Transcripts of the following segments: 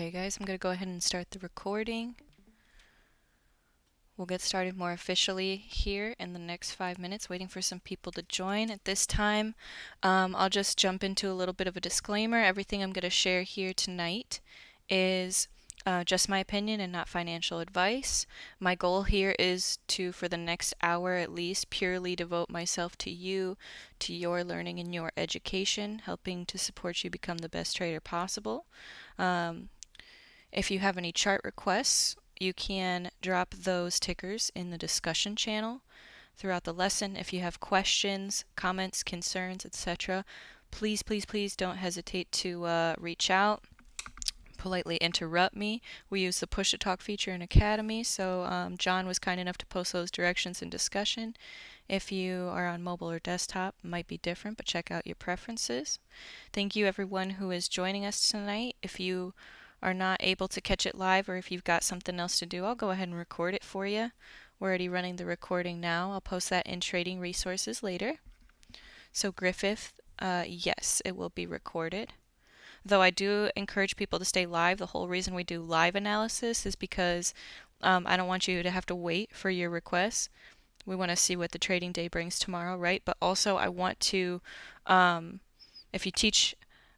Okay guys, I'm going to go ahead and start the recording. We'll get started more officially here in the next five minutes, waiting for some people to join. At this time, um, I'll just jump into a little bit of a disclaimer. Everything I'm going to share here tonight is uh, just my opinion and not financial advice. My goal here is to, for the next hour at least, purely devote myself to you, to your learning and your education, helping to support you become the best trader possible. Um, if you have any chart requests you can drop those tickers in the discussion channel throughout the lesson. If you have questions, comments, concerns, etc., please, please, please don't hesitate to uh, reach out politely interrupt me. We use the push to talk feature in Academy, so um, John was kind enough to post those directions in discussion. If you are on mobile or desktop, might be different, but check out your preferences. Thank you everyone who is joining us tonight. If you are not able to catch it live or if you've got something else to do, I'll go ahead and record it for you. We're already running the recording now. I'll post that in Trading Resources later. So Griffith, uh, yes, it will be recorded. Though I do encourage people to stay live. The whole reason we do live analysis is because um, I don't want you to have to wait for your requests. We want to see what the trading day brings tomorrow, right? But also I want to, um, if you teach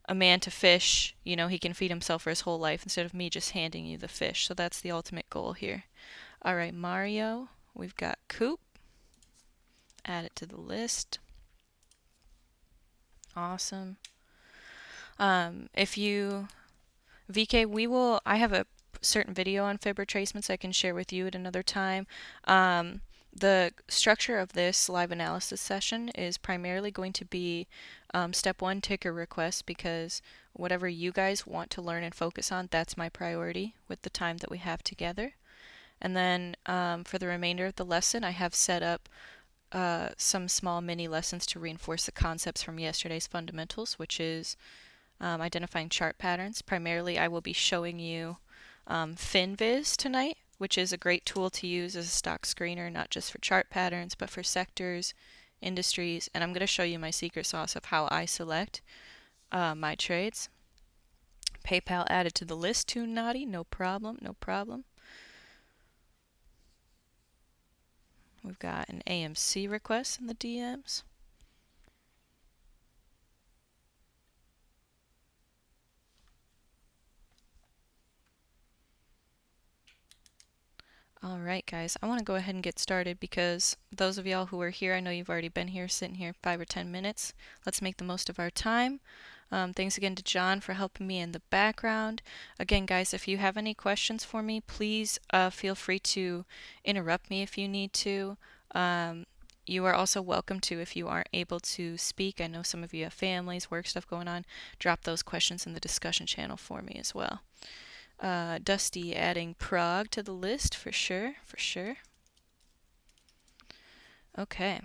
a man to fish, you know, he can feed himself for his whole life instead of me just handing you the fish. So that's the ultimate goal here. All right, Mario, we've got Coop. Add it to the list. Awesome. Um, if you, VK, we will, I have a certain video on fib retracements I can share with you at another time. Um, the structure of this live analysis session is primarily going to be um, step one ticker requests because whatever you guys want to learn and focus on, that's my priority with the time that we have together. And then um, for the remainder of the lesson, I have set up uh, some small mini lessons to reinforce the concepts from yesterday's fundamentals, which is um, identifying chart patterns. Primarily, I will be showing you um, FinViz tonight, which is a great tool to use as a stock screener, not just for chart patterns, but for sectors, industries, and I'm going to show you my secret sauce of how I select uh, my trades. PayPal added to the list too naughty, no problem, no problem. We've got an AMC request in the DMs. All right, guys, I want to go ahead and get started because those of y'all who are here, I know you've already been here, sitting here five or 10 minutes. Let's make the most of our time. Um, thanks again to John for helping me in the background. Again, guys, if you have any questions for me, please uh, feel free to interrupt me if you need to. Um, you are also welcome to, if you aren't able to speak, I know some of you have families, work stuff going on, drop those questions in the discussion channel for me as well. Uh, Dusty adding Prague to the list for sure, for sure. Okay.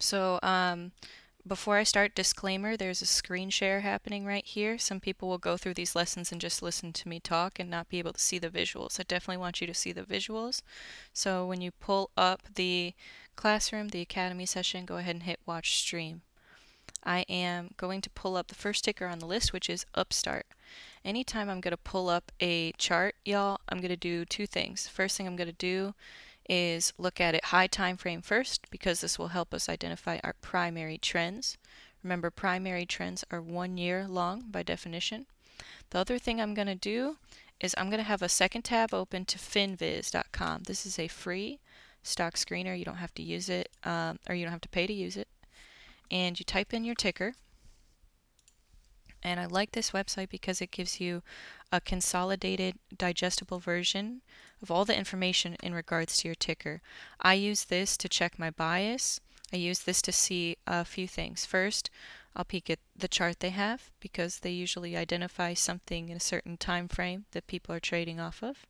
So um, before I start, disclaimer, there's a screen share happening right here. Some people will go through these lessons and just listen to me talk and not be able to see the visuals. I definitely want you to see the visuals. So when you pull up the classroom, the academy session, go ahead and hit watch stream. I am going to pull up the first ticker on the list, which is Upstart anytime I'm going to pull up a chart, y'all, I'm going to do two things. First thing I'm going to do is look at it high time frame first because this will help us identify our primary trends. Remember, primary trends are one year long by definition. The other thing I'm going to do is I'm going to have a second tab open to finviz.com. This is a free stock screener. You don't have to use it, um, or you don't have to pay to use it. And you type in your ticker, and I like this website because it gives you a consolidated, digestible version of all the information in regards to your ticker. I use this to check my bias. I use this to see a few things. First, I'll peek at the chart they have because they usually identify something in a certain time frame that people are trading off of.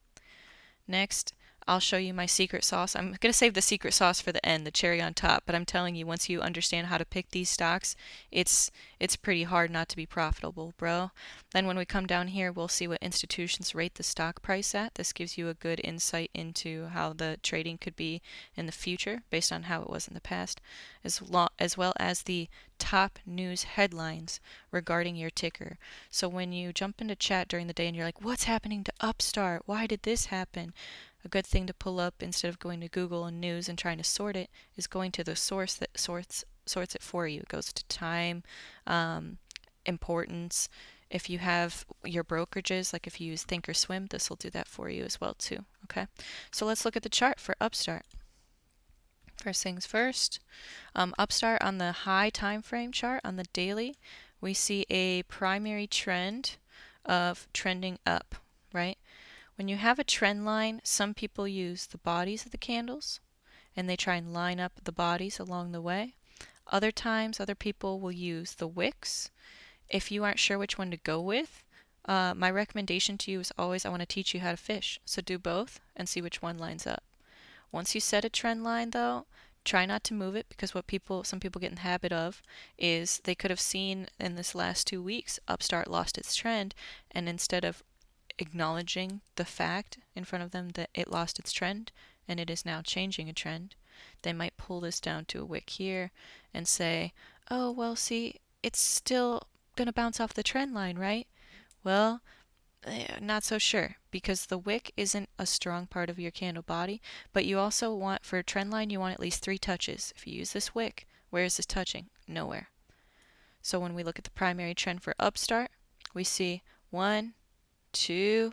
Next, I'll show you my secret sauce. I'm going to save the secret sauce for the end, the cherry on top, but I'm telling you once you understand how to pick these stocks, it's it's pretty hard not to be profitable, bro. Then when we come down here, we'll see what institutions rate the stock price at. This gives you a good insight into how the trading could be in the future based on how it was in the past, as, as well as the top news headlines regarding your ticker. So when you jump into chat during the day and you're like, what's happening to Upstart? Why did this happen? A good thing to pull up instead of going to Google and news and trying to sort it is going to the source that sorts sorts it for you. It goes to time, um, importance. If you have your brokerages, like if you use Thinkorswim, this will do that for you as well too. Okay, so let's look at the chart for Upstart. First things first, um, Upstart on the high time frame chart on the daily, we see a primary trend of trending up, right? When you have a trend line, some people use the bodies of the candles and they try and line up the bodies along the way. Other times, other people will use the wicks. If you aren't sure which one to go with, uh, my recommendation to you is always I want to teach you how to fish. So do both and see which one lines up. Once you set a trend line though, try not to move it because what people some people get in the habit of is they could have seen in this last two weeks upstart lost its trend and instead of acknowledging the fact in front of them that it lost its trend and it is now changing a trend, they might pull this down to a wick here and say, oh, well, see, it's still going to bounce off the trend line, right? Well, eh, not so sure because the wick isn't a strong part of your candle body, but you also want, for a trend line, you want at least three touches. If you use this wick, where is this touching? Nowhere. So when we look at the primary trend for upstart, we see one, two,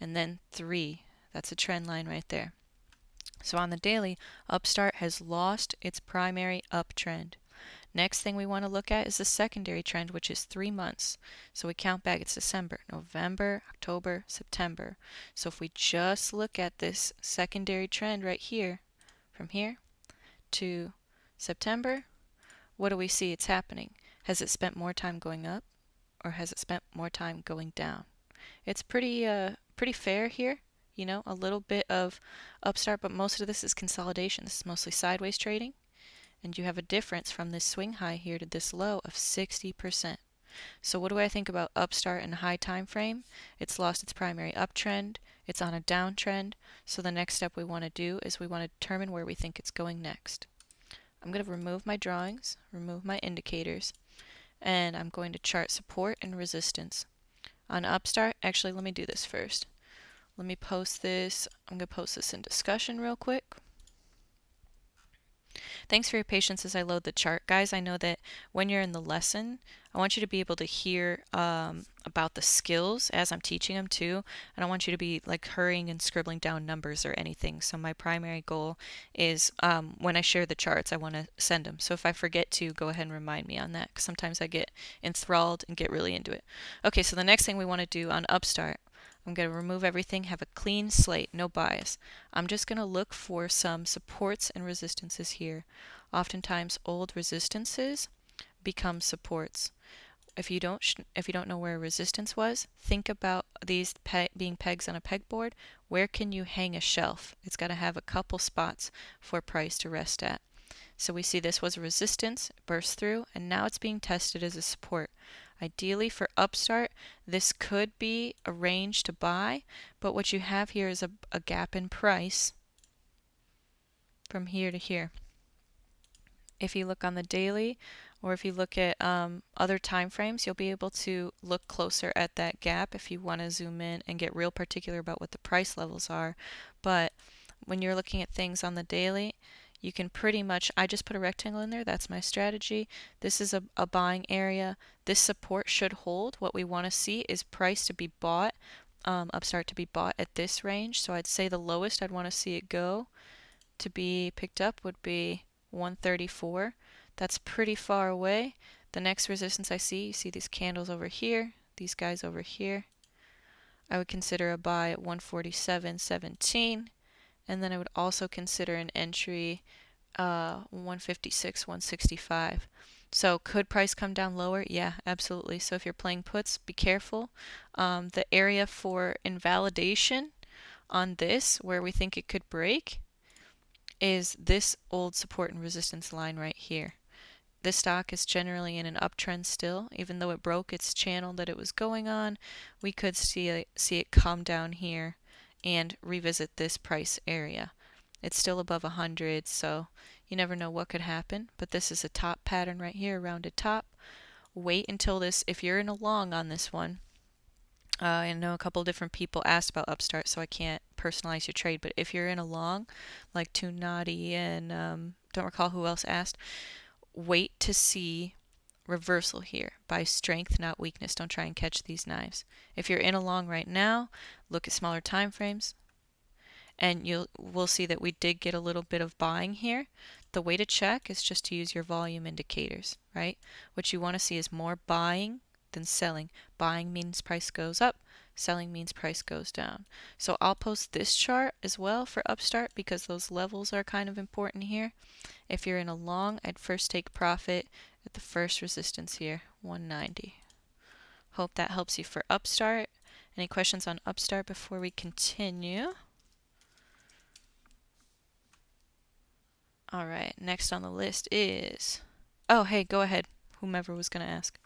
and then three. That's a trend line right there. So on the daily, Upstart has lost its primary uptrend. Next thing we want to look at is the secondary trend, which is three months. So we count back, it's December, November, October, September. So if we just look at this secondary trend right here, from here to September, what do we see it's happening? Has it spent more time going up or has it spent more time going down? It's pretty uh, pretty fair here, you know, a little bit of upstart, but most of this is consolidation. This is mostly sideways trading. And you have a difference from this swing high here to this low of 60%. So what do I think about upstart and high time frame? It's lost its primary uptrend. It's on a downtrend. So the next step we want to do is we want to determine where we think it's going next. I'm going to remove my drawings, remove my indicators, and I'm going to chart support and resistance on Upstart. Actually, let me do this first. Let me post this. I'm going to post this in discussion real quick. Thanks for your patience as I load the chart. Guys, I know that when you're in the lesson, I want you to be able to hear um, about the skills as I'm teaching them too. I don't want you to be like hurrying and scribbling down numbers or anything. So my primary goal is um, when I share the charts, I want to send them. So if I forget to, go ahead and remind me on that because sometimes I get enthralled and get really into it. Okay, so the next thing we want to do on Upstart I'm going to remove everything, have a clean slate, no bias. I'm just going to look for some supports and resistances here. Oftentimes old resistances become supports. If you don't if you don't know where resistance was, think about these pe being pegs on a pegboard. Where can you hang a shelf? It's got to have a couple spots for price to rest at. So we see this was a resistance, burst through, and now it's being tested as a support. Ideally for Upstart, this could be a range to buy, but what you have here is a, a gap in price from here to here. If you look on the daily, or if you look at um, other time frames, you'll be able to look closer at that gap if you want to zoom in and get real particular about what the price levels are. But when you're looking at things on the daily, you can pretty much, I just put a rectangle in there, that's my strategy. This is a, a buying area. This support should hold. What we want to see is price to be bought, um, upstart to be bought at this range. So I'd say the lowest I'd want to see it go to be picked up would be 134. That's pretty far away. The next resistance I see, you see these candles over here, these guys over here. I would consider a buy at 147.17 and then I would also consider an entry uh, 156, 165. So could price come down lower? Yeah, absolutely. So if you're playing puts, be careful. Um, the area for invalidation on this where we think it could break is this old support and resistance line right here. This stock is generally in an uptrend still, even though it broke its channel that it was going on. We could see see it come down here and revisit this price area. It's still above 100, so you never know what could happen. But this is a top pattern right here, rounded top. Wait until this, if you're in a long on this one, uh, I know a couple different people asked about Upstart, so I can't personalize your trade. But if you're in a long, like Too Naughty and um, don't recall who else asked, wait to see reversal here by strength, not weakness. Don't try and catch these knives. If you're in a long right now, look at smaller time frames, and you'll we'll see that we did get a little bit of buying here. The way to check is just to use your volume indicators, right? What you want to see is more buying than selling. Buying means price goes up, selling means price goes down. So I'll post this chart as well for Upstart because those levels are kind of important here. If you're in a long, I'd first take profit the first resistance here, 190. Hope that helps you for Upstart. Any questions on Upstart before we continue? All right, next on the list is, oh, hey, go ahead, whomever was going to ask.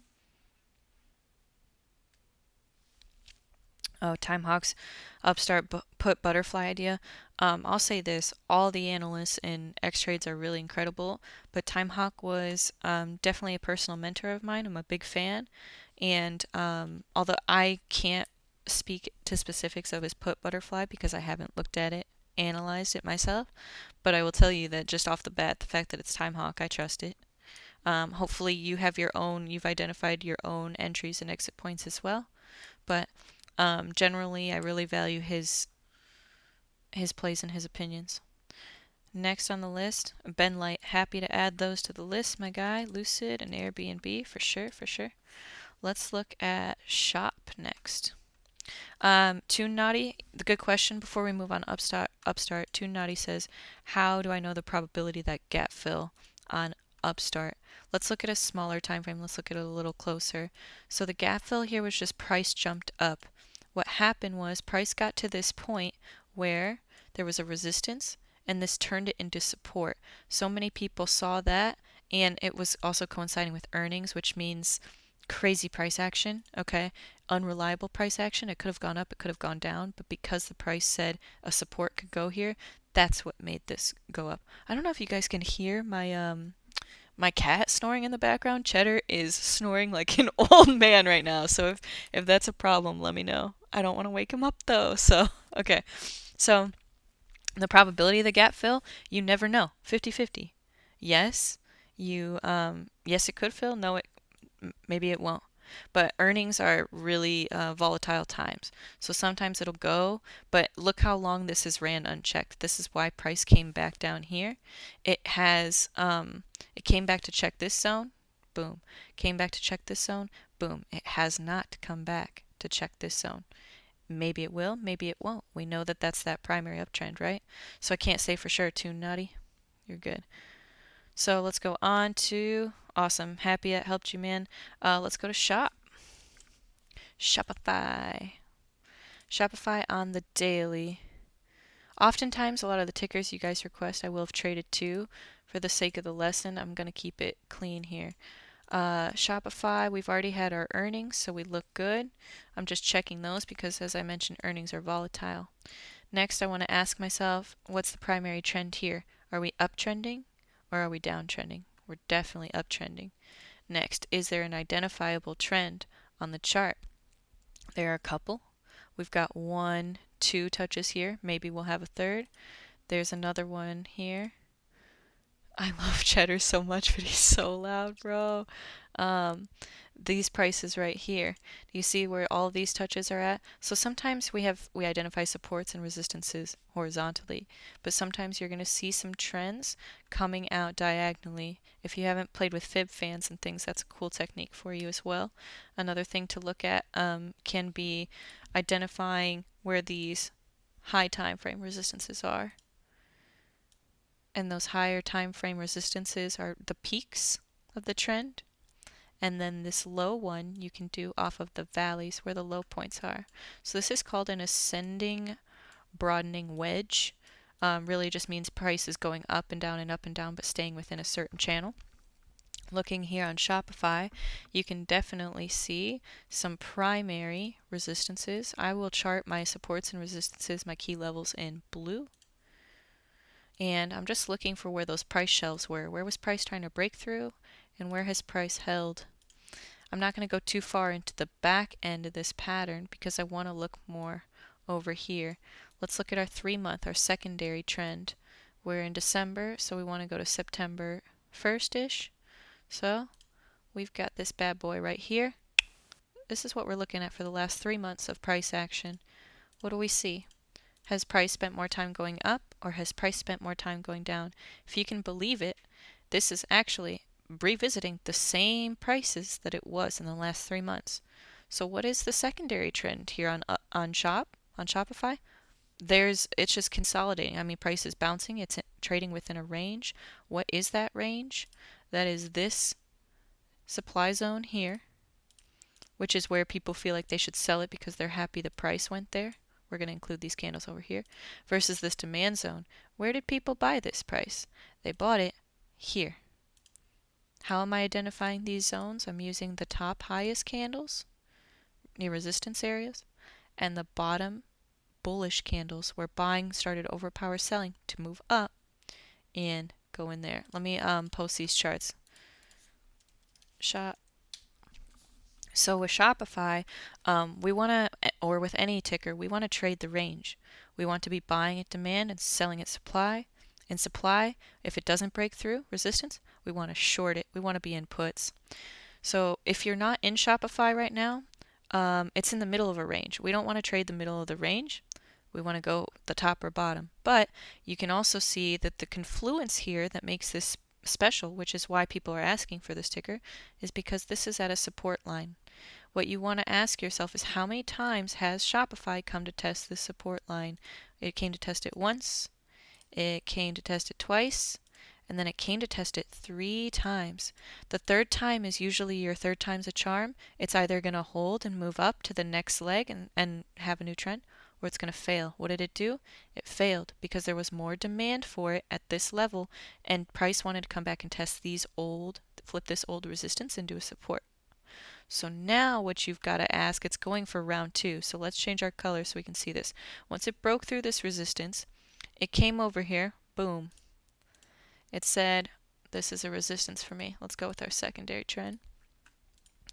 Oh, Timehawks upstart put butterfly idea. Um, I'll say this: all the analysts in X Trades are really incredible, but Timehawk was um, definitely a personal mentor of mine. I'm a big fan, and um, although I can't speak to specifics of his put butterfly because I haven't looked at it, analyzed it myself, but I will tell you that just off the bat, the fact that it's Timehawk, I trust it. Um, hopefully, you have your own. You've identified your own entries and exit points as well, but um, generally, I really value his his plays and his opinions. Next on the list, Ben Light. Happy to add those to the list, my guy. Lucid and Airbnb, for sure, for sure. Let's look at Shop next. Um, Naughty, the good question before we move on Upstart, Upstart, Toon Naughty says, how do I know the probability that gap fill on Upstart? Let's look at a smaller time frame. Let's look at it a little closer. So the gap fill here was just price jumped up what happened was price got to this point where there was a resistance and this turned it into support. So many people saw that and it was also coinciding with earnings, which means crazy price action, okay? Unreliable price action. It could have gone up, it could have gone down, but because the price said a support could go here, that's what made this go up. I don't know if you guys can hear my um my cat snoring in the background. Cheddar is snoring like an old man right now. So if if that's a problem, let me know. I don't want to wake him up though. So, okay. So, the probability of the gap fill, you never know. 50-50. Yes, you um yes it could fill. No, it maybe it won't. But earnings are really uh, volatile times. So sometimes it'll go, but look how long this has ran unchecked. This is why price came back down here. It has, um, it came back to check this zone, boom. Came back to check this zone, boom. It has not come back to check this zone. Maybe it will, maybe it won't. We know that that's that primary uptrend, right? So I can't say for sure, Too Nutty. You're good. So let's go on to, awesome, happy it helped you, man. Uh, let's go to shop. Shopify. Shopify on the daily. Oftentimes, a lot of the tickers you guys request, I will have traded to. For the sake of the lesson, I'm going to keep it clean here. Uh, Shopify, we've already had our earnings, so we look good. I'm just checking those because, as I mentioned, earnings are volatile. Next, I want to ask myself, what's the primary trend here? Are we uptrending or are we downtrending? We're definitely uptrending. Next, is there an identifiable trend on the chart? There are a couple. We've got one, two touches here. Maybe we'll have a third. There's another one here. I love Cheddar so much, but he's so loud, bro. Um, these prices right here. Do you see where all these touches are at? So sometimes we have we identify supports and resistances horizontally, but sometimes you're going to see some trends coming out diagonally. If you haven't played with fib fans and things, that's a cool technique for you as well. Another thing to look at um, can be identifying where these high time frame resistances are and those higher time frame resistances are the peaks of the trend. And then this low one you can do off of the valleys where the low points are. So this is called an ascending broadening wedge. Um, really just means price is going up and down and up and down, but staying within a certain channel. Looking here on Shopify, you can definitely see some primary resistances. I will chart my supports and resistances, my key levels in blue. And I'm just looking for where those price shelves were. Where was price trying to break through? And where has price held? I'm not going to go too far into the back end of this pattern because I want to look more over here. Let's look at our three month, our secondary trend. We're in December, so we want to go to September 1st-ish. So we've got this bad boy right here. This is what we're looking at for the last three months of price action. What do we see? Has price spent more time going up or has price spent more time going down? If you can believe it, this is actually revisiting the same prices that it was in the last three months. So what is the secondary trend here on uh, on shop on Shopify? There's it's just consolidating. I mean, price is bouncing. It's trading within a range. What is that range? That is this supply zone here, which is where people feel like they should sell it because they're happy the price went there. We're going to include these candles over here. Versus this demand zone. Where did people buy this price? They bought it here. How am I identifying these zones? I'm using the top highest candles near resistance areas and the bottom bullish candles where buying started overpower selling to move up and go in there. Let me um, post these charts. Shop. So with Shopify, um, we want to, or with any ticker, we want to trade the range. We want to be buying at demand and selling at supply. In supply, if it doesn't break through resistance, we want to short it. We want to be in puts. So if you're not in Shopify right now, um, it's in the middle of a range. We don't want to trade the middle of the range. We want to go the top or bottom. But you can also see that the confluence here that makes this special, which is why people are asking for this ticker, is because this is at a support line. What you want to ask yourself is how many times has Shopify come to test this support line? It came to test it once, it came to test it twice, and then it came to test it three times. The third time is usually your third time's a charm. It's either going to hold and move up to the next leg and, and have a new trend, or it's going to fail. What did it do? It failed because there was more demand for it at this level, and price wanted to come back and test these old, flip this old resistance into a support. So now what you've got to ask, it's going for round two. So let's change our color so we can see this. Once it broke through this resistance, it came over here, boom, it said, this is a resistance for me. Let's go with our secondary trend.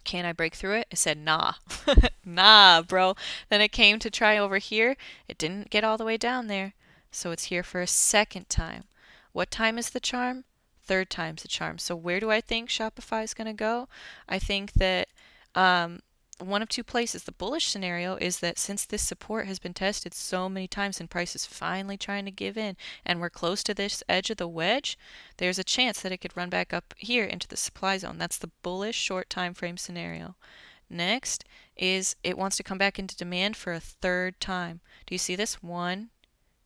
Can I break through it? It said, nah. nah, bro. Then it came to try over here. It didn't get all the way down there. So it's here for a second time. What time is the charm? Third time's the charm. So where do I think Shopify is going to go? I think that um, one of two places. The bullish scenario is that since this support has been tested so many times and price is finally trying to give in and we're close to this edge of the wedge, there's a chance that it could run back up here into the supply zone. That's the bullish short time frame scenario. Next is it wants to come back into demand for a third time. Do you see this? One,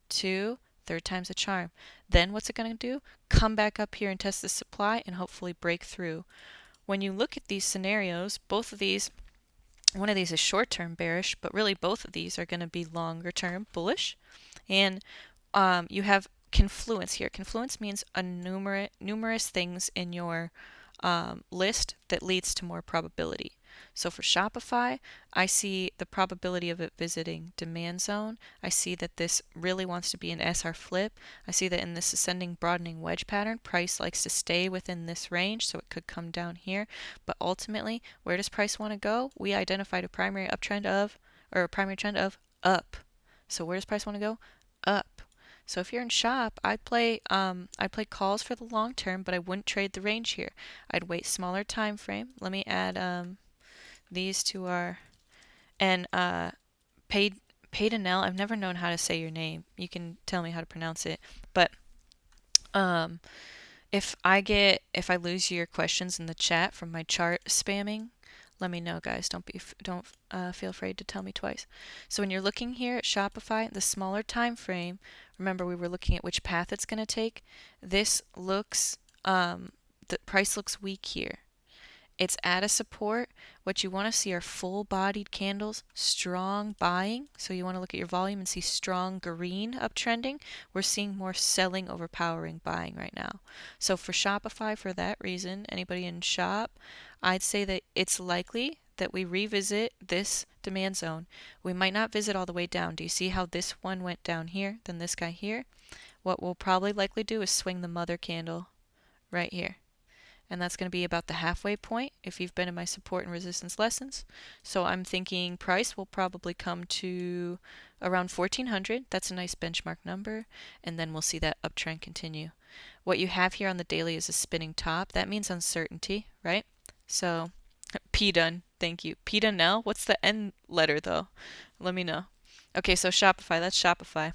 two, third time's a charm. Then what's it going to do? Come back up here and test the supply and hopefully break through. When you look at these scenarios, both of these one of these is short-term bearish, but really both of these are going to be longer-term bullish. And um, you have confluence here. Confluence means a numerous numerous things in your um, list that leads to more probability. So for Shopify, I see the probability of it visiting demand zone. I see that this really wants to be an SR flip. I see that in this ascending broadening wedge pattern, price likes to stay within this range, so it could come down here. But ultimately, where does price want to go? We identified a primary uptrend of, or a primary trend of up. So where does price want to go? Up. So if you're in shop, I'd play um, I'd play calls for the long term, but I wouldn't trade the range here. I'd wait smaller time frame. Let me add um, these two are, and uh, paid Paydanel. I've never known how to say your name. You can tell me how to pronounce it, but um, if I get if I lose your questions in the chat from my chart spamming, let me know, guys. Don't be don't uh, feel afraid to tell me twice. So when you're looking here at Shopify, the smaller time frame. Remember, we were looking at which path it's going to take. This looks um, the price looks weak here It's at a support. What you want to see are full bodied candles, strong buying. So you want to look at your volume and see strong green uptrending. We're seeing more selling overpowering buying right now. So for Shopify, for that reason, anybody in shop, I'd say that it's likely that we revisit this demand zone. We might not visit all the way down. Do you see how this one went down here, then this guy here? What we'll probably likely do is swing the mother candle right here. And that's going to be about the halfway point if you've been in my support and resistance lessons. So I'm thinking price will probably come to around 1400. That's a nice benchmark number. And then we'll see that uptrend continue. What you have here on the daily is a spinning top. That means uncertainty, right? So P done. Thank you. P done now? What's the N letter though? Let me know. Okay, so Shopify. That's Shopify.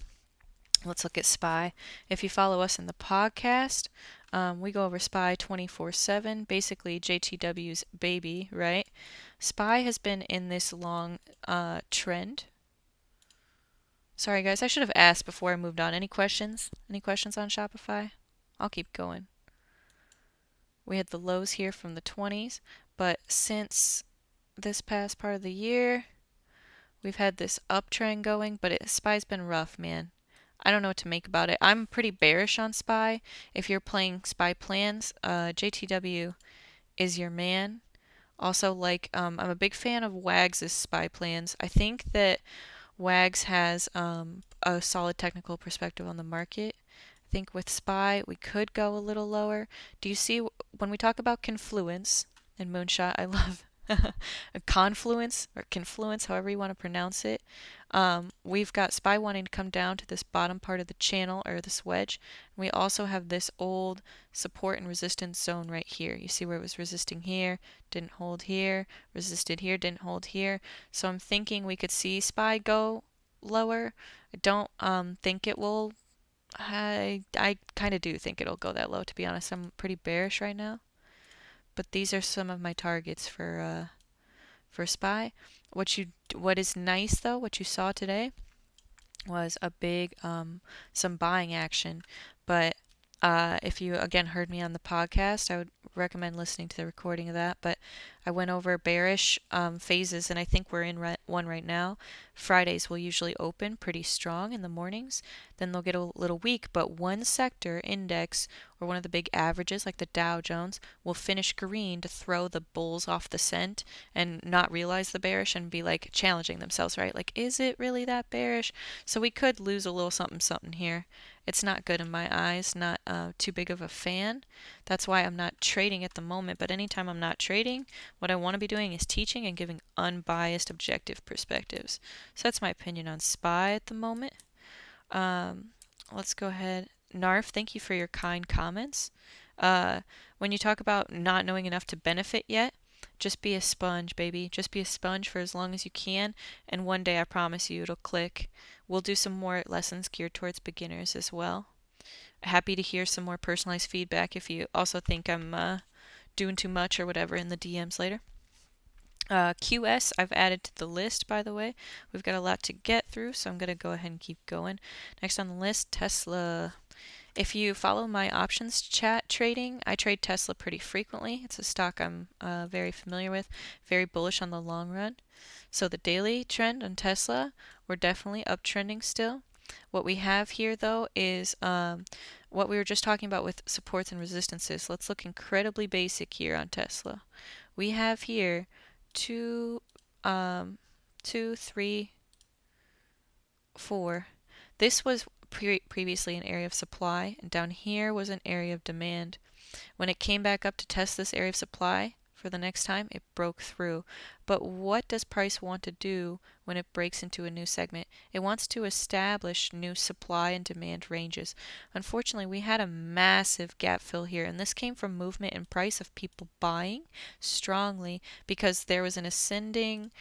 Let's look at SPY. If you follow us in the podcast, um, we go over SPY 24 7, basically JTW's baby, right? SPY has been in this long uh, trend. Sorry, guys, I should have asked before I moved on. Any questions? Any questions on Shopify? I'll keep going. We had the lows here from the 20s, but since this past part of the year, we've had this uptrend going, but it, SPY's been rough, man. I don't know what to make about it. I'm pretty bearish on SPY. If you're playing SPY plans, uh, JTW is your man. Also, like, um, I'm a big fan of Wags' SPY plans. I think that Wags has um, a solid technical perspective on the market. I think with SPY, we could go a little lower. Do you see when we talk about confluence and moonshot? I love a confluence or confluence, however you want to pronounce it. Um, we've got SPY wanting to come down to this bottom part of the channel or this wedge. And We also have this old support and resistance zone right here. You see where it was resisting here, didn't hold here, resisted here, didn't hold here. So I'm thinking we could see SPY go lower. I don't um, think it will. I, I kind of do think it'll go that low, to be honest. I'm pretty bearish right now. But these are some of my targets for uh, for SPY. What you what is nice though, what you saw today was a big um, some buying action. But uh, if you again heard me on the podcast, I would recommend listening to the recording of that. But I went over bearish um, phases, and I think we're in one right now. Fridays will usually open pretty strong in the mornings. Then they'll get a little weak, but one sector index or one of the big averages, like the Dow Jones, will finish green to throw the bulls off the scent and not realize the bearish and be like challenging themselves, right? Like, is it really that bearish? So we could lose a little something, something here. It's not good in my eyes, not uh, too big of a fan. That's why I'm not trading at the moment. But anytime I'm not trading, what I want to be doing is teaching and giving unbiased, objective perspectives. So that's my opinion on SPY at the moment. Um, let's go ahead. Narf, thank you for your kind comments. Uh, when you talk about not knowing enough to benefit yet, just be a sponge, baby. Just be a sponge for as long as you can, and one day I promise you it'll click. We'll do some more lessons geared towards beginners as well. Happy to hear some more personalized feedback if you also think I'm uh, doing too much or whatever in the DMs later. Uh, QS I've added to the list, by the way. We've got a lot to get through, so I'm going to go ahead and keep going. Next on the list, Tesla. If you follow my options chat trading, I trade Tesla pretty frequently. It's a stock I'm uh, very familiar with, very bullish on the long run. So the daily trend on Tesla, we're definitely uptrending still. What we have here, though, is um, what we were just talking about with supports and resistances. Let's look incredibly basic here on Tesla. We have here two, um, two, three, four. This was pre previously an area of supply, and down here was an area of demand. When it came back up to test this area of supply, for the next time, it broke through. But what does price want to do when it breaks into a new segment? It wants to establish new supply and demand ranges. Unfortunately, we had a massive gap fill here, and this came from movement in price of people buying strongly because there was an ascending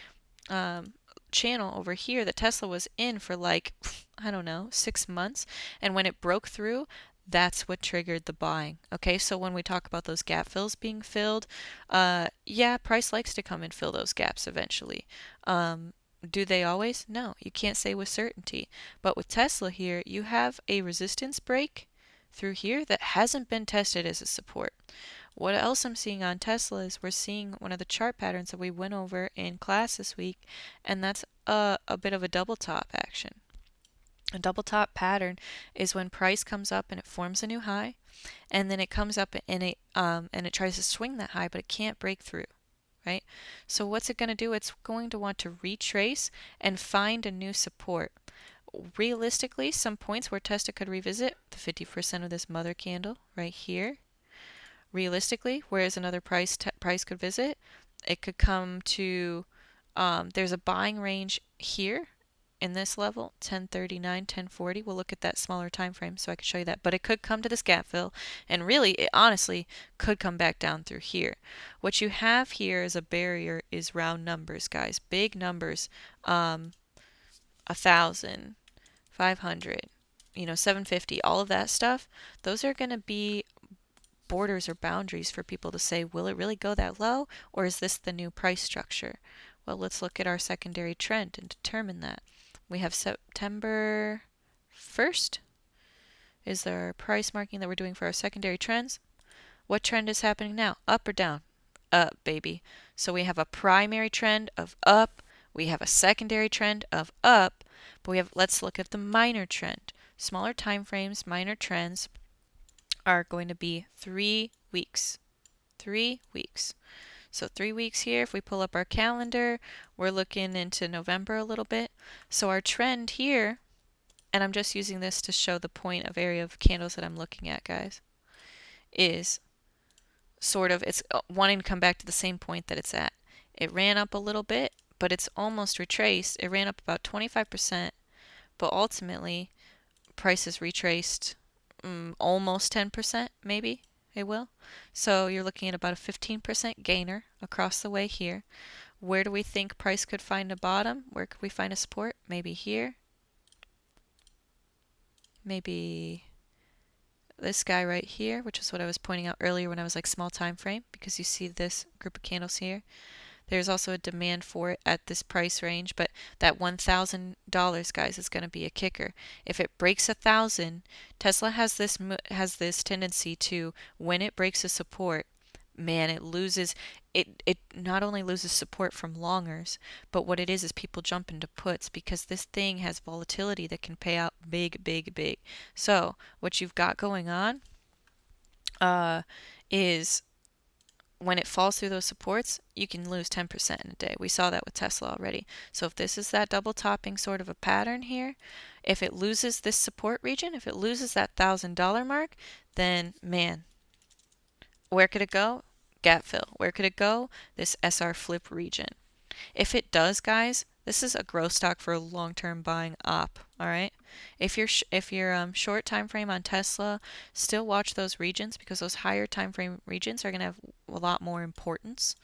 um, channel over here that Tesla was in for like, I don't know, six months. And when it broke through, that's what triggered the buying. Okay, so when we talk about those gap fills being filled, uh, yeah, price likes to come and fill those gaps eventually. Um, do they always? No, you can't say with certainty. But with Tesla here, you have a resistance break through here that hasn't been tested as a support. What else I'm seeing on Tesla is we're seeing one of the chart patterns that we went over in class this week, and that's a, a bit of a double top action. A double top pattern is when price comes up and it forms a new high, and then it comes up and it um, and it tries to swing that high, but it can't break through, right? So what's it going to do? It's going to want to retrace and find a new support. Realistically, some points where Tesla could revisit the 50% of this mother candle right here. Realistically, whereas another price price could visit, it could come to um, there's a buying range here in this level 1039 1040 we'll look at that smaller time frame so I can show you that. But it could come to this gap fill and really it honestly could come back down through here. What you have here as a barrier is round numbers guys. Big numbers um a thousand 500 you know 750 all of that stuff. Those are going to be borders or boundaries for people to say will it really go that low or is this the new price structure? Well let's look at our secondary trend and determine that we have September 1st is our price marking that we're doing for our secondary trends. What trend is happening now? Up or down? Up, baby. So we have a primary trend of up. We have a secondary trend of up. But we have, let's look at the minor trend. Smaller time frames, minor trends are going to be three weeks. Three weeks. So three weeks here, if we pull up our calendar, we're looking into November a little bit. So our trend here, and I'm just using this to show the point of area of candles that I'm looking at, guys, is sort of, it's uh, wanting to come back to the same point that it's at. It ran up a little bit, but it's almost retraced. It ran up about 25%, but ultimately prices retraced um, almost 10% maybe it will. So you're looking at about a 15% gainer across the way here. Where do we think price could find a bottom? Where could we find a support? Maybe here. Maybe this guy right here, which is what I was pointing out earlier when I was like small time frame, because you see this group of candles here. There's also a demand for it at this price range, but that $1,000, guys, is going to be a kicker. If it breaks a thousand, Tesla has this has this tendency to when it breaks a support, man, it loses it it not only loses support from longers, but what it is is people jump into puts because this thing has volatility that can pay out big, big, big. So what you've got going on uh, is when it falls through those supports, you can lose 10% in a day. We saw that with Tesla already. So if this is that double topping sort of a pattern here, if it loses this support region, if it loses that $1,000 mark, then man, where could it go? Gap fill. Where could it go? This SR flip region. If it does, guys, this is a growth stock for a long-term buying up. All right. If you're if you're um, short time frame on Tesla, still watch those regions because those higher time frame regions are going to have a lot more importance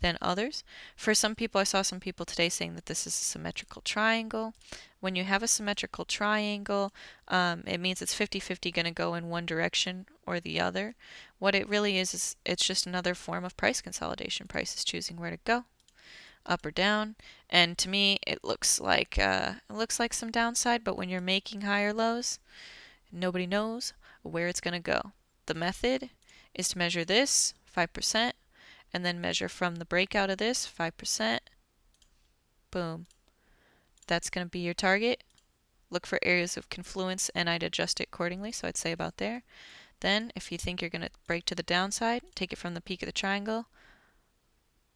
than others. For some people, I saw some people today saying that this is a symmetrical triangle. When you have a symmetrical triangle, um, it means it's 50-50 going to go in one direction or the other. What it really is is it's just another form of price consolidation. Price is choosing where to go up or down. And to me, it looks like uh, it looks like some downside, but when you're making higher lows, nobody knows where it's going to go. The method is to measure this 5% and then measure from the breakout of this 5%. Boom. That's going to be your target. Look for areas of confluence and I'd adjust it accordingly. So I'd say about there. Then if you think you're going to break to the downside, take it from the peak of the triangle.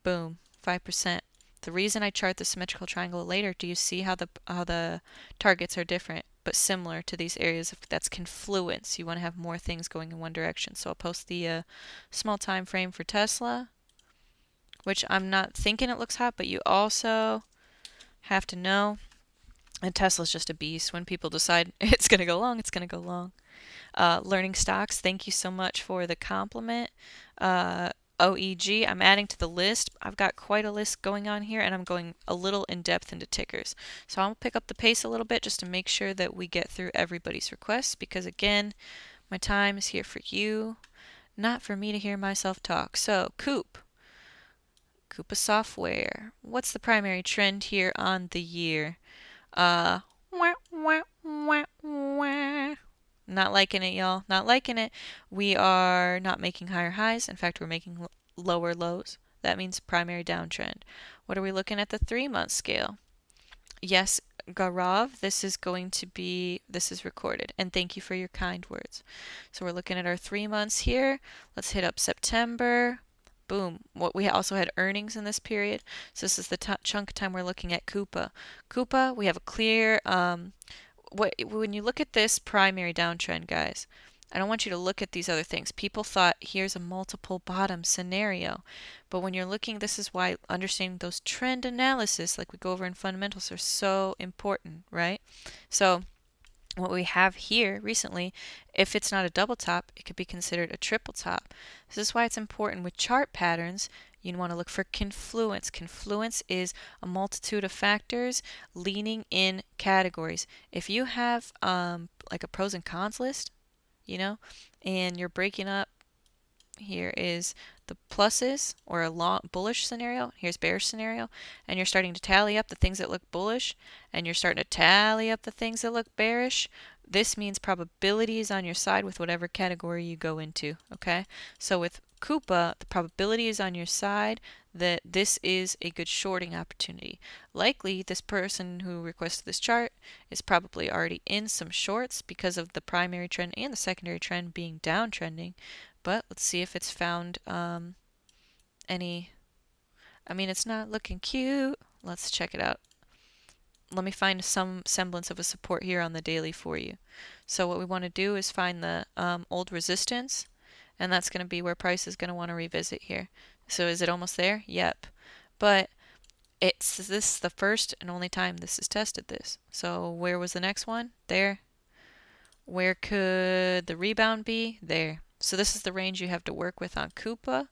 Boom, 5%. The reason I chart the symmetrical triangle later, do you see how the how the targets are different but similar to these areas of that's confluence. You want to have more things going in one direction. So I'll post the uh, small time frame for Tesla, which I'm not thinking it looks hot, but you also have to know and Tesla's just a beast. When people decide it's going to go long, it's going to go long. Uh, learning stocks, thank you so much for the compliment. Uh, OEG. I'm adding to the list. I've got quite a list going on here and I'm going a little in depth into tickers. So I'll pick up the pace a little bit just to make sure that we get through everybody's requests because again, my time is here for you, not for me to hear myself talk. So Coop, Coupa Software. What's the primary trend here on the year? Uh, wah, wah, wah, Not liking it, y'all. Not liking it. We are not making higher highs. In fact, we're making lower lows. That means primary downtrend. What are we looking at the three month scale? Yes, Garav, this is going to be, this is recorded. And thank you for your kind words. So we're looking at our three months here. Let's hit up September. Boom. What we also had earnings in this period. So this is the chunk of time we're looking at Coupa. Coupa, we have a clear, um, what, when you look at this primary downtrend, guys, I don't want you to look at these other things. People thought here's a multiple bottom scenario. But when you're looking, this is why understanding those trend analysis, like we go over in fundamentals, are so important, right? So what we have here recently, if it's not a double top, it could be considered a triple top. This is why it's important with chart patterns. You want to look for confluence. Confluence is a multitude of factors leaning in categories. If you have um, like a pros and cons list, you know, and you're breaking up, here is the pluses or a long bullish scenario. Here's bearish scenario. And you're starting to tally up the things that look bullish and you're starting to tally up the things that look bearish. This means probability is on your side with whatever category you go into. Okay. So with Coupa, the probability is on your side that this is a good shorting opportunity. Likely, this person who requested this chart is probably already in some shorts because of the primary trend and the secondary trend being downtrending. But let's see if it's found um, any. I mean, it's not looking cute. Let's check it out. Let me find some semblance of a support here on the daily for you. So what we want to do is find the um, old resistance, and that's going to be where price is going to want to revisit here. So is it almost there? Yep. But it's this the first and only time this has tested this. So where was the next one? There. Where could the rebound be? There. So this is the range you have to work with on Coupa.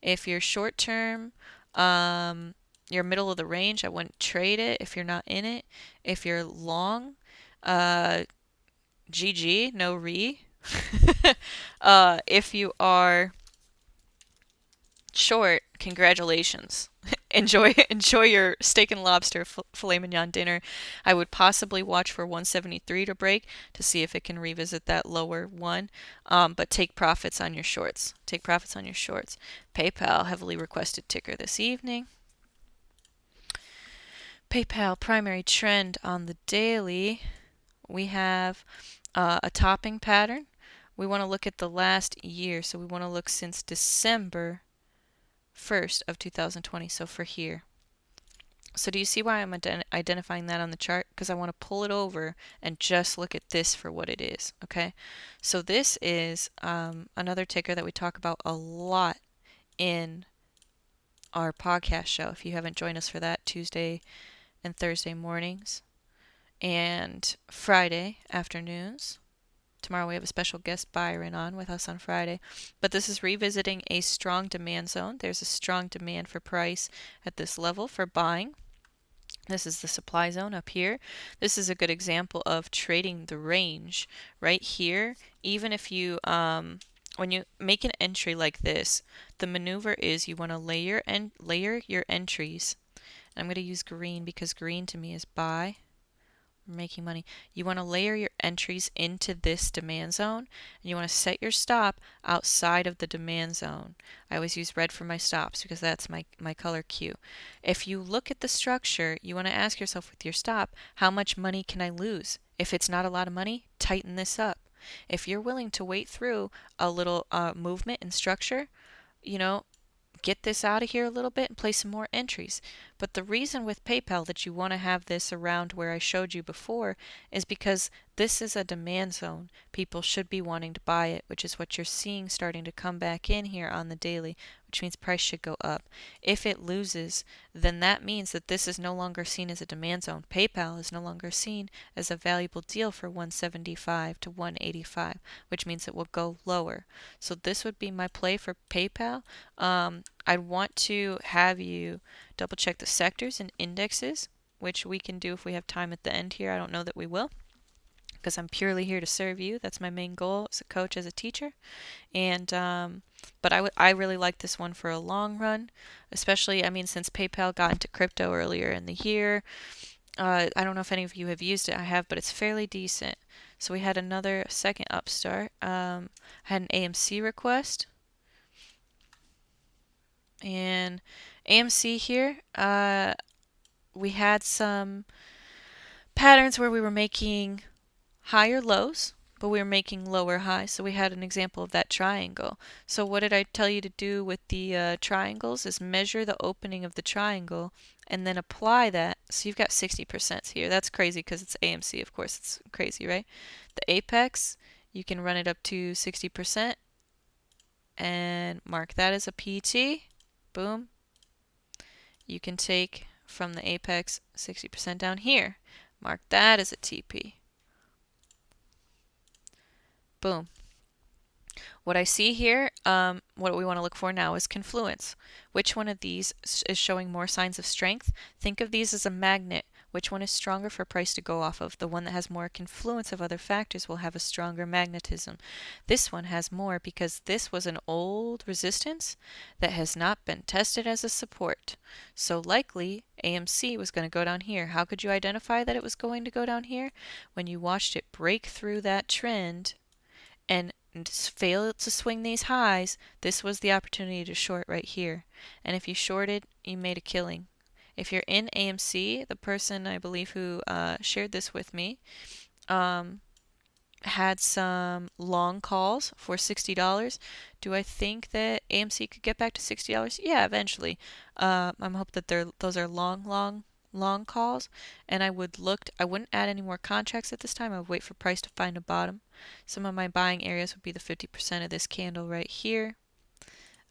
If you're short term, um, you're middle of the range, I wouldn't trade it if you're not in it. If you're long, uh, GG, no re. uh, if you are short, congratulations. enjoy enjoy your steak and lobster filet mignon dinner. I would possibly watch for 173 to break to see if it can revisit that lower one. Um, but take profits on your shorts. Take profits on your shorts. PayPal heavily requested ticker this evening. PayPal primary trend on the daily. We have uh, a topping pattern. We want to look at the last year, so we want to look since December 1st of 2020, so for here. So do you see why I'm ident identifying that on the chart? Because I want to pull it over and just look at this for what it is, okay? So this is um, another ticker that we talk about a lot in our podcast show. If you haven't joined us for that, Tuesday and Thursday mornings and Friday afternoons. Tomorrow we have a special guest Byron on with us on Friday. But this is revisiting a strong demand zone. There's a strong demand for price at this level for buying. This is the supply zone up here. This is a good example of trading the range right here. Even if you, um, when you make an entry like this, the maneuver is you want to layer and layer your entries. I'm going to use green because green to me is buy making money. You want to layer your entries into this demand zone and you want to set your stop outside of the demand zone. I always use red for my stops because that's my, my color cue. If you look at the structure, you want to ask yourself with your stop, how much money can I lose? If it's not a lot of money, tighten this up. If you're willing to wait through a little uh, movement and structure, you know, get this out of here a little bit and play some more entries. But the reason with PayPal that you want to have this around where I showed you before is because this is a demand zone. People should be wanting to buy it, which is what you're seeing starting to come back in here on the daily, which means price should go up. If it loses, then that means that this is no longer seen as a demand zone. PayPal is no longer seen as a valuable deal for 175 to 185, which means it will go lower. So this would be my play for PayPal. Um, I'd want to have you double check the sectors and indexes, which we can do if we have time at the end here. I don't know that we will because I'm purely here to serve you. That's my main goal as a coach, as a teacher. And um, but I, I really like this one for a long run, especially I mean since PayPal got into crypto earlier in the year. Uh, I don't know if any of you have used it. I have, but it's fairly decent. So we had another second upstart. Um, I had an AMC request. And AMC here, uh, we had some patterns where we were making higher lows, but we were making lower highs. So we had an example of that triangle. So what did I tell you to do with the uh, triangles is measure the opening of the triangle and then apply that. So you've got 60% here. That's crazy because it's AMC, of course. It's crazy, right? The apex, you can run it up to 60% and mark that as a PT. Boom. You can take from the apex 60% down here. Mark that as a TP. Boom. What I see here, um, what we want to look for now is confluence. Which one of these is showing more signs of strength? Think of these as a magnet. Which one is stronger for price to go off of? The one that has more confluence of other factors will have a stronger magnetism. This one has more because this was an old resistance that has not been tested as a support. So likely AMC was going to go down here. How could you identify that it was going to go down here? When you watched it break through that trend and fail to swing these highs, this was the opportunity to short right here. And if you shorted, you made a killing. If you're in AMC, the person I believe who uh, shared this with me um, had some long calls for $60. Do I think that AMC could get back to $60? Yeah, eventually. Uh, I'm hope that those are long, long long calls and I would look I wouldn't add any more contracts at this time. I would wait for price to find a bottom. Some of my buying areas would be the 50% of this candle right here.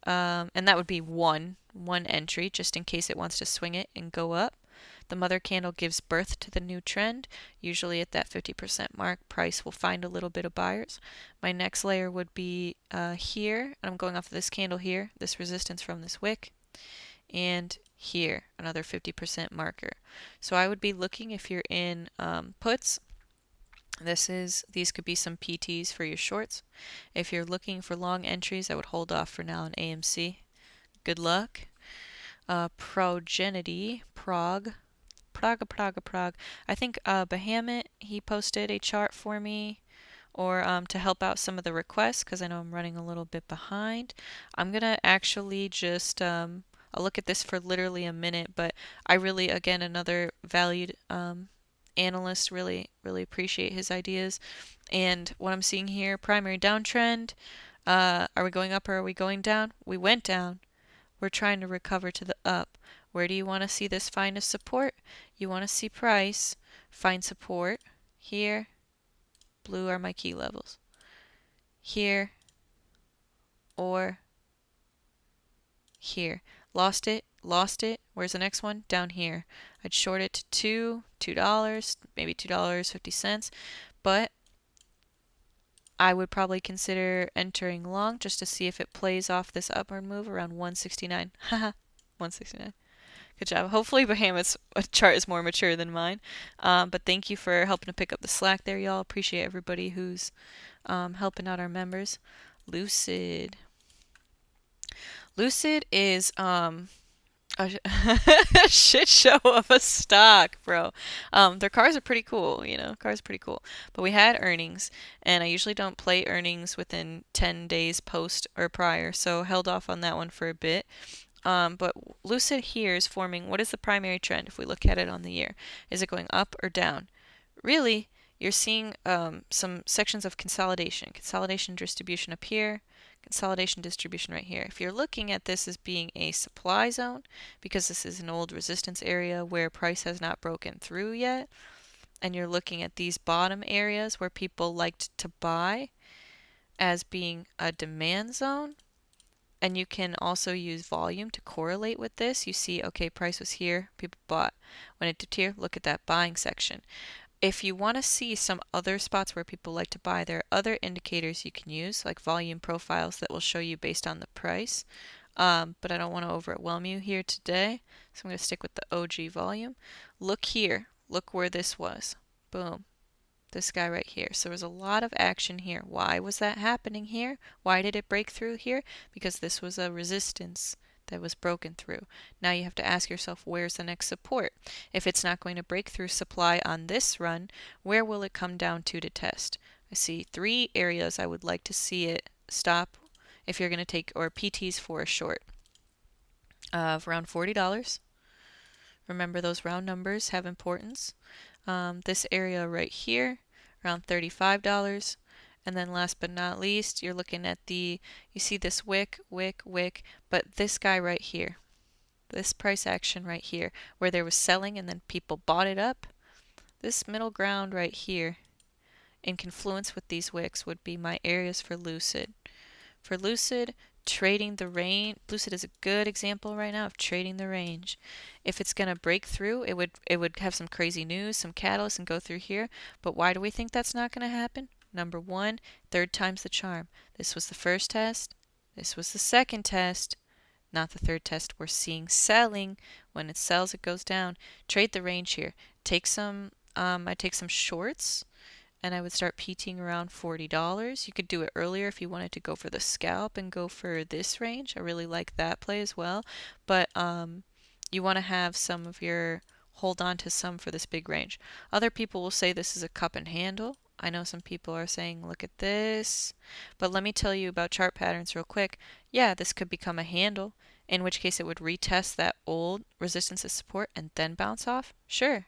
Um, and that would be one one entry just in case it wants to swing it and go up. The mother candle gives birth to the new trend. Usually at that 50% mark price will find a little bit of buyers. My next layer would be uh, here I'm going off of this candle here this resistance from this wick. And here, another 50% marker. So I would be looking if you're in um, puts, this is, these could be some PTs for your shorts. If you're looking for long entries, I would hold off for now on AMC. Good luck. Uh, Progenity, Prague, Praga, Praga, Prague. I think uh, Bahamut, he posted a chart for me or um, to help out some of the requests because I know I'm running a little bit behind. I'm going to actually just um, I'll look at this for literally a minute, but I really, again, another valued um, analyst, really, really appreciate his ideas. And what I'm seeing here, primary downtrend, uh, are we going up or are we going down? We went down. We're trying to recover to the up. Where do you want to see this find a support? You want to see price, find support here. Blue are my key levels. Here or here. Lost it, lost it. Where's the next one? Down here. I'd short it to two, two dollars, maybe two dollars fifty cents, but I would probably consider entering long just to see if it plays off this upward move around 169. Haha, 169. Good job. Hopefully Bahamut's chart is more mature than mine. Um, but thank you for helping to pick up the slack there, y'all. Appreciate everybody who's um, helping out our members. Lucid. Lucid is um a shit show of a stock, bro. Um, their cars are pretty cool, you know, cars are pretty cool. But we had earnings, and I usually don't play earnings within 10 days post or prior, so held off on that one for a bit. Um, but Lucid here is forming what is the primary trend if we look at it on the year? Is it going up or down? Really, you're seeing um, some sections of consolidation. Consolidation distribution up here, consolidation distribution right here. If you're looking at this as being a supply zone, because this is an old resistance area where price has not broken through yet, and you're looking at these bottom areas where people liked to buy as being a demand zone, and you can also use volume to correlate with this. You see, okay, price was here, people bought. When it dipped here, look at that buying section. If you want to see some other spots where people like to buy, there are other indicators you can use, like volume profiles that will show you based on the price. Um, but I don't want to overwhelm you here today, so I'm going to stick with the OG volume. Look here. Look where this was. Boom. This guy right here. So there's a lot of action here. Why was that happening here? Why did it break through here? Because this was a resistance that was broken through. Now you have to ask yourself, where's the next support? If it's not going to break through supply on this run, where will it come down to to test? I see three areas I would like to see it stop if you're going to take, or PTs for a short of around $40. Remember those round numbers have importance. Um, this area right here, around $35. And then last but not least, you're looking at the, you see this wick, wick, wick, but this guy right here, this price action right here, where there was selling and then people bought it up, this middle ground right here, in confluence with these wicks, would be my areas for Lucid. For Lucid, trading the range, Lucid is a good example right now of trading the range. If it's going to break through, it would it would have some crazy news, some catalyst, and go through here. But why do we think that's not going to happen? Number one, third time's the charm. This was the first test. This was the second test. Not the third test. We're seeing selling. When it sells, it goes down. Trade the range here. Take some, um, I take some shorts and I would start PTing around $40. You could do it earlier if you wanted to go for the scalp and go for this range. I really like that play as well. But um, you want to have some of your, hold on to some for this big range. Other people will say this is a cup and handle. I know some people are saying, look at this. But let me tell you about chart patterns real quick. Yeah, this could become a handle, in which case it would retest that old resistance as support and then bounce off. Sure,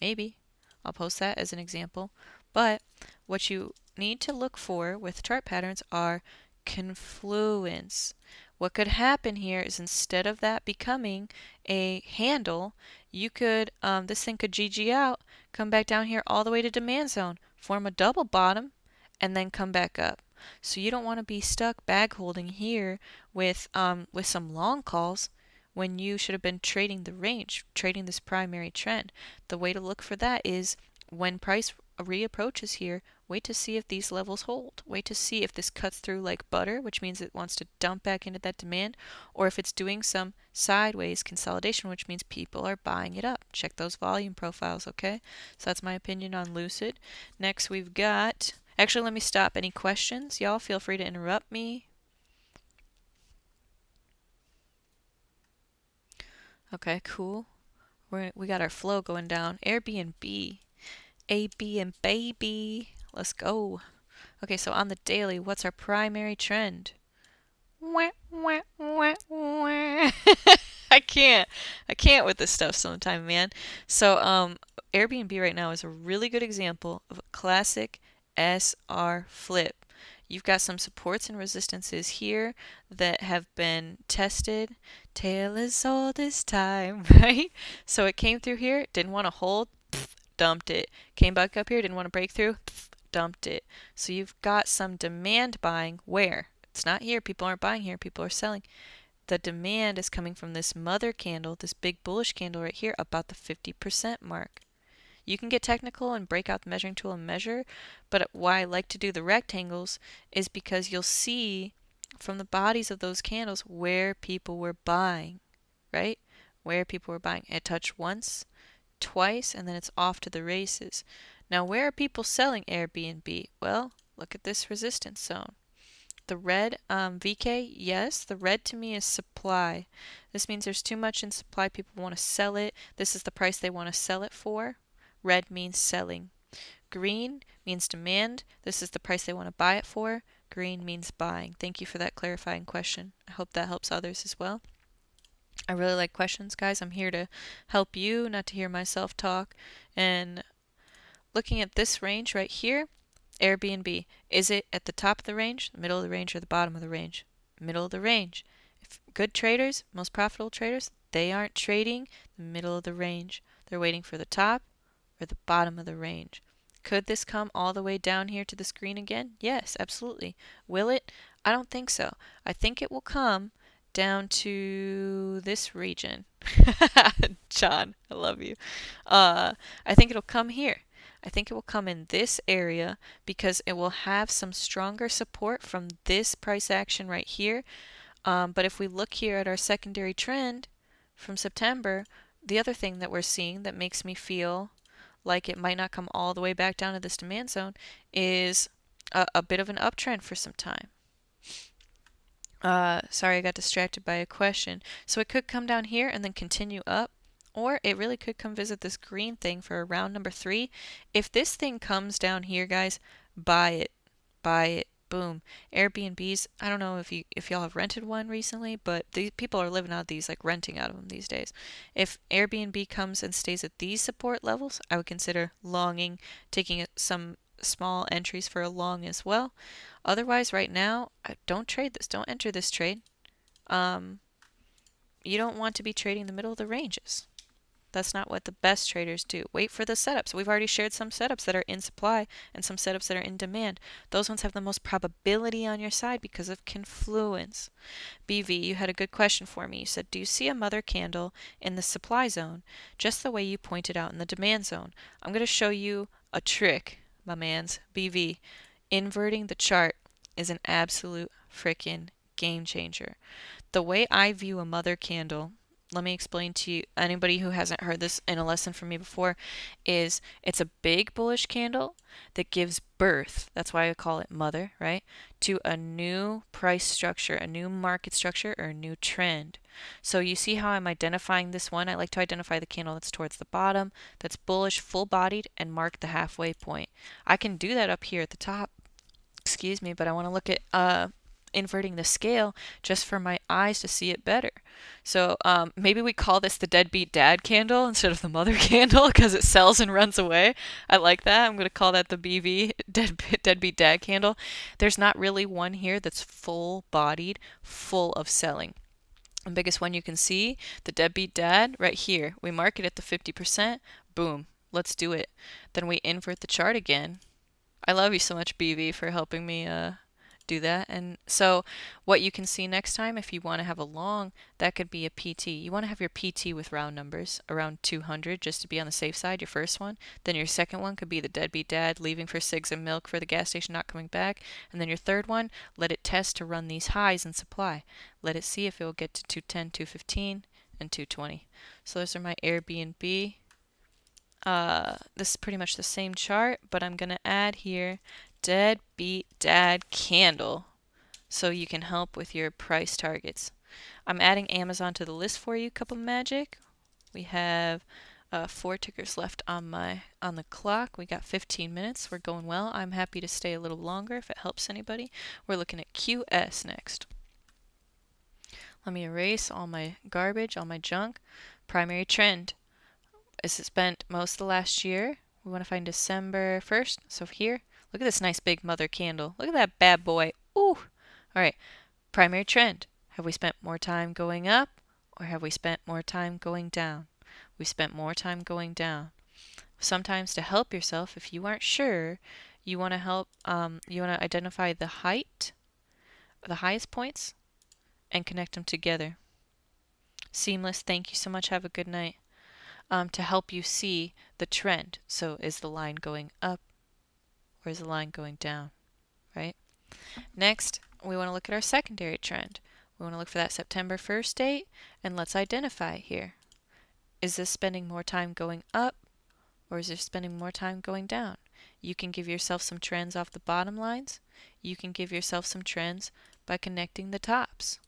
maybe. I'll post that as an example. But what you need to look for with chart patterns are confluence. What could happen here is instead of that becoming a handle, you could, um, this thing could GG out, come back down here all the way to demand zone, form a double bottom, and then come back up. So you don't want to be stuck bag holding here with, um, with some long calls when you should have been trading the range, trading this primary trend. The way to look for that is when price reapproaches here, wait to see if these levels hold. Wait to see if this cuts through like butter, which means it wants to dump back into that demand, or if it's doing some sideways consolidation, which means people are buying it up. Check those volume profiles, okay? So that's my opinion on Lucid. Next we've got, actually let me stop. Any questions? Y'all feel free to interrupt me. Okay, cool. We're, we got our flow going down. Airbnb. A, B, and baby. Let's go. Okay, so on the daily, what's our primary trend? Wah, wah, wah, wah. I can't. I can't with this stuff sometimes, man. So, um, Airbnb right now is a really good example of a classic SR flip. You've got some supports and resistances here that have been tested. Tail is all this time, right? So it came through here, didn't want to hold, dumped it. Came back up here, didn't want to break through, dumped it. So you've got some demand buying where? It's not here. People aren't buying here. People are selling. The demand is coming from this mother candle, this big bullish candle right here, about the 50% mark. You can get technical and break out the measuring tool and measure, but why I like to do the rectangles is because you'll see from the bodies of those candles where people were buying, right? Where people were buying. It touched once, twice and then it's off to the races. Now where are people selling Airbnb? Well, look at this resistance zone. The red um, VK, yes, the red to me is supply. This means there's too much in supply. People want to sell it. This is the price they want to sell it for. Red means selling. Green means demand. This is the price they want to buy it for. Green means buying. Thank you for that clarifying question. I hope that helps others as well. I really like questions, guys. I'm here to help you, not to hear myself talk. And looking at this range right here, Airbnb, is it at the top of the range, the middle of the range, or the bottom of the range? Middle of the range. If good traders, most profitable traders, they aren't trading the middle of the range. They're waiting for the top or the bottom of the range. Could this come all the way down here to the screen again? Yes, absolutely. Will it? I don't think so. I think it will come down to this region. John, I love you. Uh, I think it'll come here. I think it will come in this area because it will have some stronger support from this price action right here. Um, but if we look here at our secondary trend from September, the other thing that we're seeing that makes me feel like it might not come all the way back down to this demand zone is a, a bit of an uptrend for some time Uh, sorry, I got distracted by a question. So it could come down here and then continue up, or it really could come visit this green thing for round number three. If this thing comes down here, guys, buy it. Buy it. Boom. Airbnbs, I don't know if you if y'all have rented one recently, but these people are living out of these like renting out of them these days. If Airbnb comes and stays at these support levels, I would consider longing, taking some small entries for a long as well. Otherwise, right now, don't trade this. Don't enter this trade. Um, you don't want to be trading the middle of the ranges. That's not what the best traders do. Wait for the setups. We've already shared some setups that are in supply and some setups that are in demand. Those ones have the most probability on your side because of confluence. BV, you had a good question for me. You said, do you see a mother candle in the supply zone just the way you pointed out in the demand zone? I'm going to show you a trick, my mans. BV, inverting the chart is an absolute freaking game changer. The way I view a mother candle let me explain to you anybody who hasn't heard this in a lesson from me before is it's a big bullish candle that gives birth that's why i call it mother right to a new price structure a new market structure or a new trend. So you see how i'm identifying this one? I like to identify the candle that's towards the bottom that's bullish full bodied and mark the halfway point. I can do that up here at the top excuse me but i want to look at uh inverting the scale just for my eyes to see it better. So um, maybe we call this the deadbeat dad candle instead of the mother candle because it sells and runs away. I like that. I'm going to call that the BV deadbeat, deadbeat dad candle. There's not really one here that's full bodied, full of selling. The biggest one you can see, the deadbeat dad, right here. We mark it at the 50%. Boom. Let's do it. Then we invert the chart again. I love you so much, BV, for helping me uh, do that. And so what you can see next time, if you want to have a long, that could be a PT. You want to have your PT with round numbers, around 200, just to be on the safe side, your first one. Then your second one could be the deadbeat dad leaving for cigs and milk for the gas station, not coming back. And then your third one, let it test to run these highs in supply. Let it see if it will get to 210, 215, and 220. So those are my Airbnb. Uh, this is pretty much the same chart, but I'm going to add here deadbeat dad candle so you can help with your price targets. I'm adding Amazon to the list for you, Cup of Magic. We have uh, four tickers left on my on the clock. We got 15 minutes. We're going well. I'm happy to stay a little longer if it helps anybody. We're looking at QS next. Let me erase all my garbage, all my junk. Primary trend. Is spent most of the last year. We want to find December 1st. So here, Look at this nice big mother candle. Look at that bad boy. Ooh. All right. Primary trend. Have we spent more time going up or have we spent more time going down? We spent more time going down. Sometimes to help yourself, if you aren't sure, you want to help, um, you want to identify the height, the highest points, and connect them together. Seamless, thank you so much. Have a good night. Um, to help you see the trend. So is the line going up? Is the line going down, right? Next, we want to look at our secondary trend. We want to look for that September 1st date, and let's identify here. Is this spending more time going up, or is this spending more time going down? You can give yourself some trends off the bottom lines. You can give yourself some trends by connecting the tops.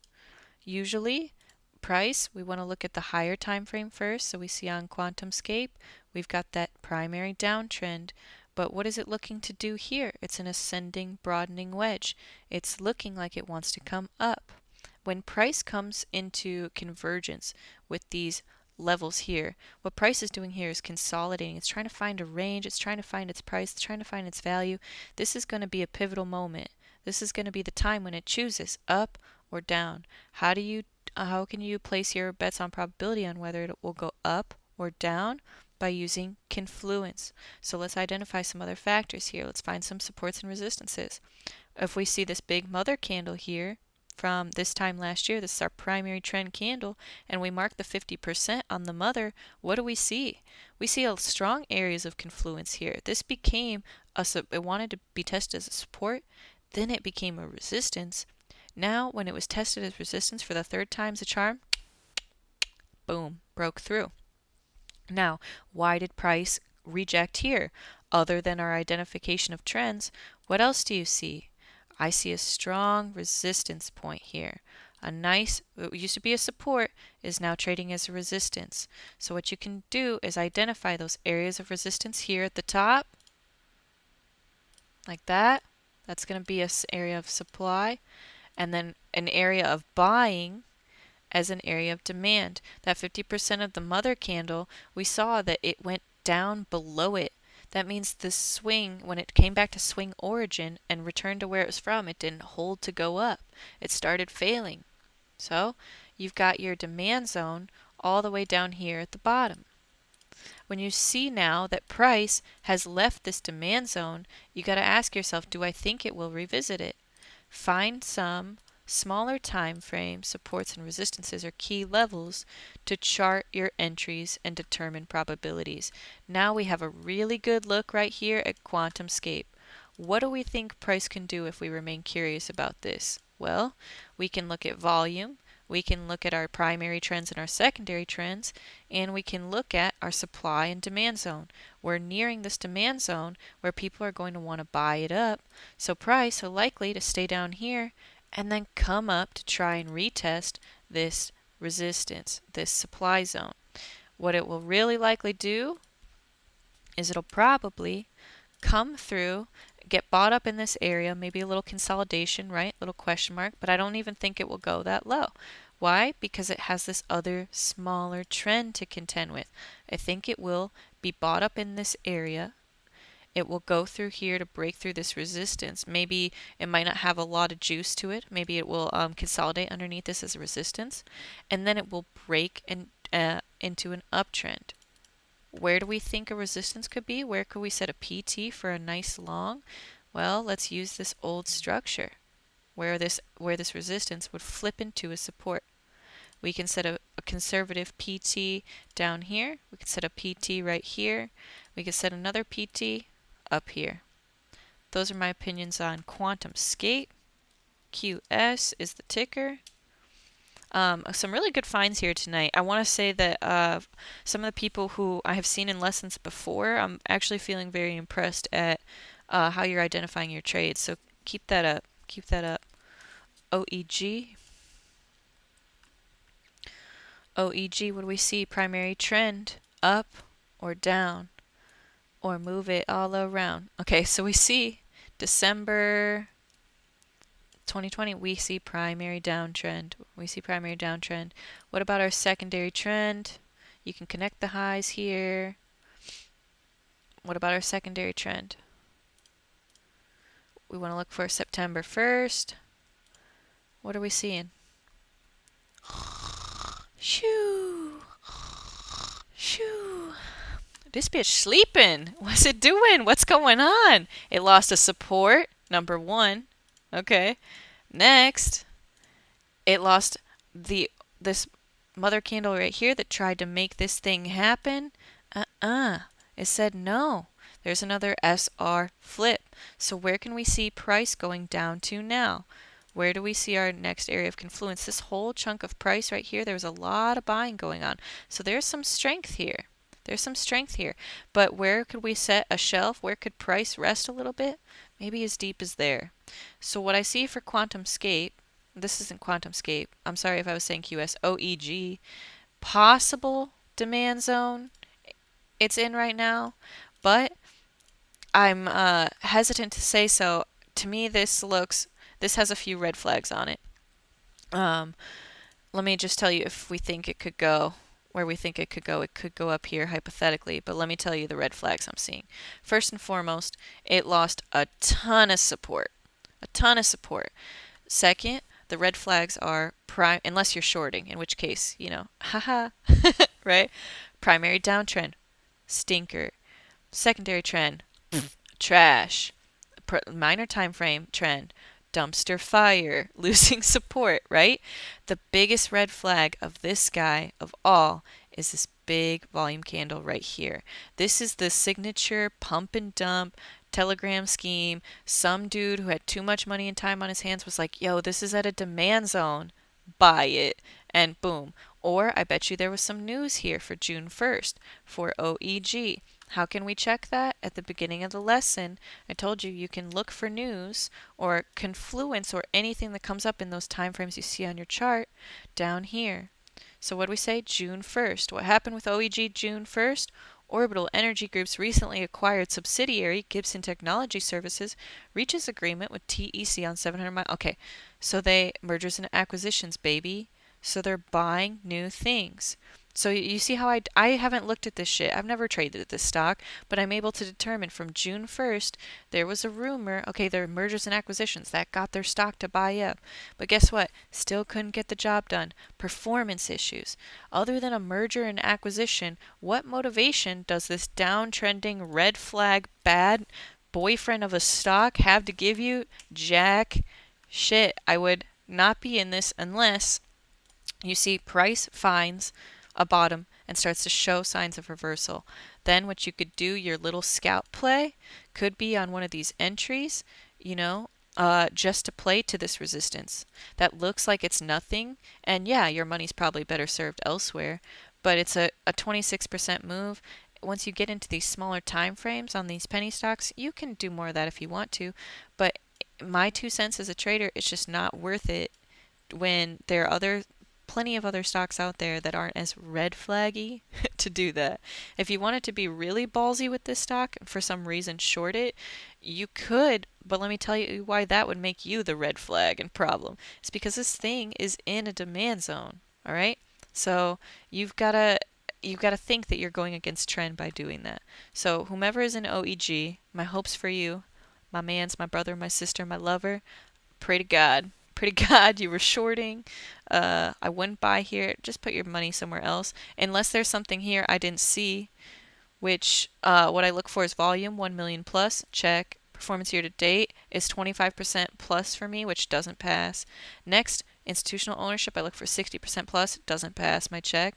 Usually, price, we want to look at the higher time frame first. So we see on QuantumScape, we've got that primary downtrend but what is it looking to do here? It's an ascending, broadening wedge. It's looking like it wants to come up. When price comes into convergence with these levels here, what price is doing here is consolidating. It's trying to find a range. It's trying to find its price. It's trying to find its value. This is going to be a pivotal moment. This is going to be the time when it chooses up or down. How do you how can you place your bets on probability on whether it will go up or down? By using confluence. So let's identify some other factors here. Let's find some supports and resistances. If we see this big mother candle here from this time last year, this is our primary trend candle, and we mark the 50% on the mother, what do we see? We see a strong areas of confluence here. This became a, it wanted to be tested as a support, then it became a resistance. Now, when it was tested as resistance for the third time as a charm, boom, broke through. Now, why did price reject here? Other than our identification of trends, what else do you see? I see a strong resistance point here. A nice, what used to be a support, is now trading as a resistance. So what you can do is identify those areas of resistance here at the top, like that. That's going to be an area of supply. And then an area of buying as an area of demand. That 50% of the mother candle, we saw that it went down below it. That means the swing, when it came back to swing origin and returned to where it was from, it didn't hold to go up. It started failing. So you've got your demand zone all the way down here at the bottom. When you see now that price has left this demand zone, you got to ask yourself, do I think it will revisit it? Find some Smaller time frame supports and resistances are key levels to chart your entries and determine probabilities. Now we have a really good look right here at QuantumScape. What do we think price can do if we remain curious about this? Well, we can look at volume, we can look at our primary trends and our secondary trends, and we can look at our supply and demand zone. We're nearing this demand zone where people are going to want to buy it up, so price are likely to stay down here and then come up to try and retest this resistance, this supply zone. What it will really likely do is it'll probably come through, get bought up in this area, maybe a little consolidation, right? Little question mark, but I don't even think it will go that low. Why? Because it has this other smaller trend to contend with. I think it will be bought up in this area it will go through here to break through this resistance. Maybe it might not have a lot of juice to it. Maybe it will um, consolidate underneath this as a resistance. And then it will break in, uh, into an uptrend. Where do we think a resistance could be? Where could we set a PT for a nice long? Well, let's use this old structure where this, where this resistance would flip into a support. We can set a, a conservative PT down here. We can set a PT right here. We can set another PT up here. Those are my opinions on QuantumScape. QS is the ticker. Um, some really good finds here tonight. I want to say that uh, some of the people who I have seen in lessons before, I'm actually feeling very impressed at uh, how you're identifying your trades. So keep that up. Keep that up. OEG. OEG, what do we see? Primary trend, up or down? Or move it all around. Okay, so we see December 2020, we see primary downtrend. We see primary downtrend. What about our secondary trend? You can connect the highs here. What about our secondary trend? We want to look for September 1st. What are we seeing? Shoo! Shoo! This bitch sleeping. What's it doing? What's going on? It lost a support, number one. Okay. Next, it lost the this mother candle right here that tried to make this thing happen. Uh-uh. It said no. There's another SR flip. So where can we see price going down to now? Where do we see our next area of confluence? This whole chunk of price right here, there was a lot of buying going on. So there's some strength here. There's some strength here. But where could we set a shelf? Where could price rest a little bit? Maybe as deep as there. So what I see for QuantumScape, this isn't QuantumScape. I'm sorry if I was saying QS. OEG. Possible demand zone it's in right now. But I'm uh, hesitant to say so. To me, this looks, this has a few red flags on it. Um, let me just tell you if we think it could go where we think it could go. It could go up here hypothetically, but let me tell you the red flags I'm seeing. First and foremost, it lost a ton of support. A ton of support. Second, the red flags are prime unless you're shorting, in which case, you know, haha, right? Primary downtrend, stinker. Secondary trend, trash. Minor time frame trend, dumpster fire, losing support, right? The biggest red flag of this guy of all is this big volume candle right here. This is the signature pump and dump telegram scheme. Some dude who had too much money and time on his hands was like, yo, this is at a demand zone. Buy it. And boom. Or I bet you there was some news here for June 1st for OEG. How can we check that? At the beginning of the lesson, I told you you can look for news or confluence or anything that comes up in those time frames you see on your chart down here. So what do we say? June 1st. What happened with OEG June 1st? Orbital Energy Group's recently acquired subsidiary, Gibson Technology Services, reaches agreement with TEC on 700 mile. Okay, so they mergers and acquisitions, baby. So they're buying new things. So you see how I, I haven't looked at this shit. I've never traded this stock, but I'm able to determine from June 1st, there was a rumor, okay, there are mergers and acquisitions that got their stock to buy up. But guess what? Still couldn't get the job done. Performance issues. Other than a merger and acquisition, what motivation does this downtrending red flag bad boyfriend of a stock have to give you? Jack shit. I would not be in this unless you see price finds a bottom and starts to show signs of reversal. Then what you could do, your little scout play, could be on one of these entries, you know, uh, just to play to this resistance. That looks like it's nothing, and yeah, your money's probably better served elsewhere, but it's a, a 26% move. Once you get into these smaller time frames on these penny stocks, you can do more of that if you want to, but my two cents as a trader, it's just not worth it when there are other plenty of other stocks out there that aren't as red flaggy to do that. If you wanted to be really ballsy with this stock and for some reason short it, you could, but let me tell you why that would make you the red flag and problem. It's because this thing is in a demand zone, all right? So you've got to you've got to think that you're going against trend by doing that. So whomever is in OEG, my hopes for you, my man's my brother, my sister, my lover, pray to God pretty god you were shorting. Uh, I wouldn't buy here. Just put your money somewhere else. Unless there's something here I didn't see which uh, what I look for is volume 1 million plus. Check. Performance year to date is 25% plus for me which doesn't pass. Next institutional ownership I look for 60% plus. Doesn't pass my check.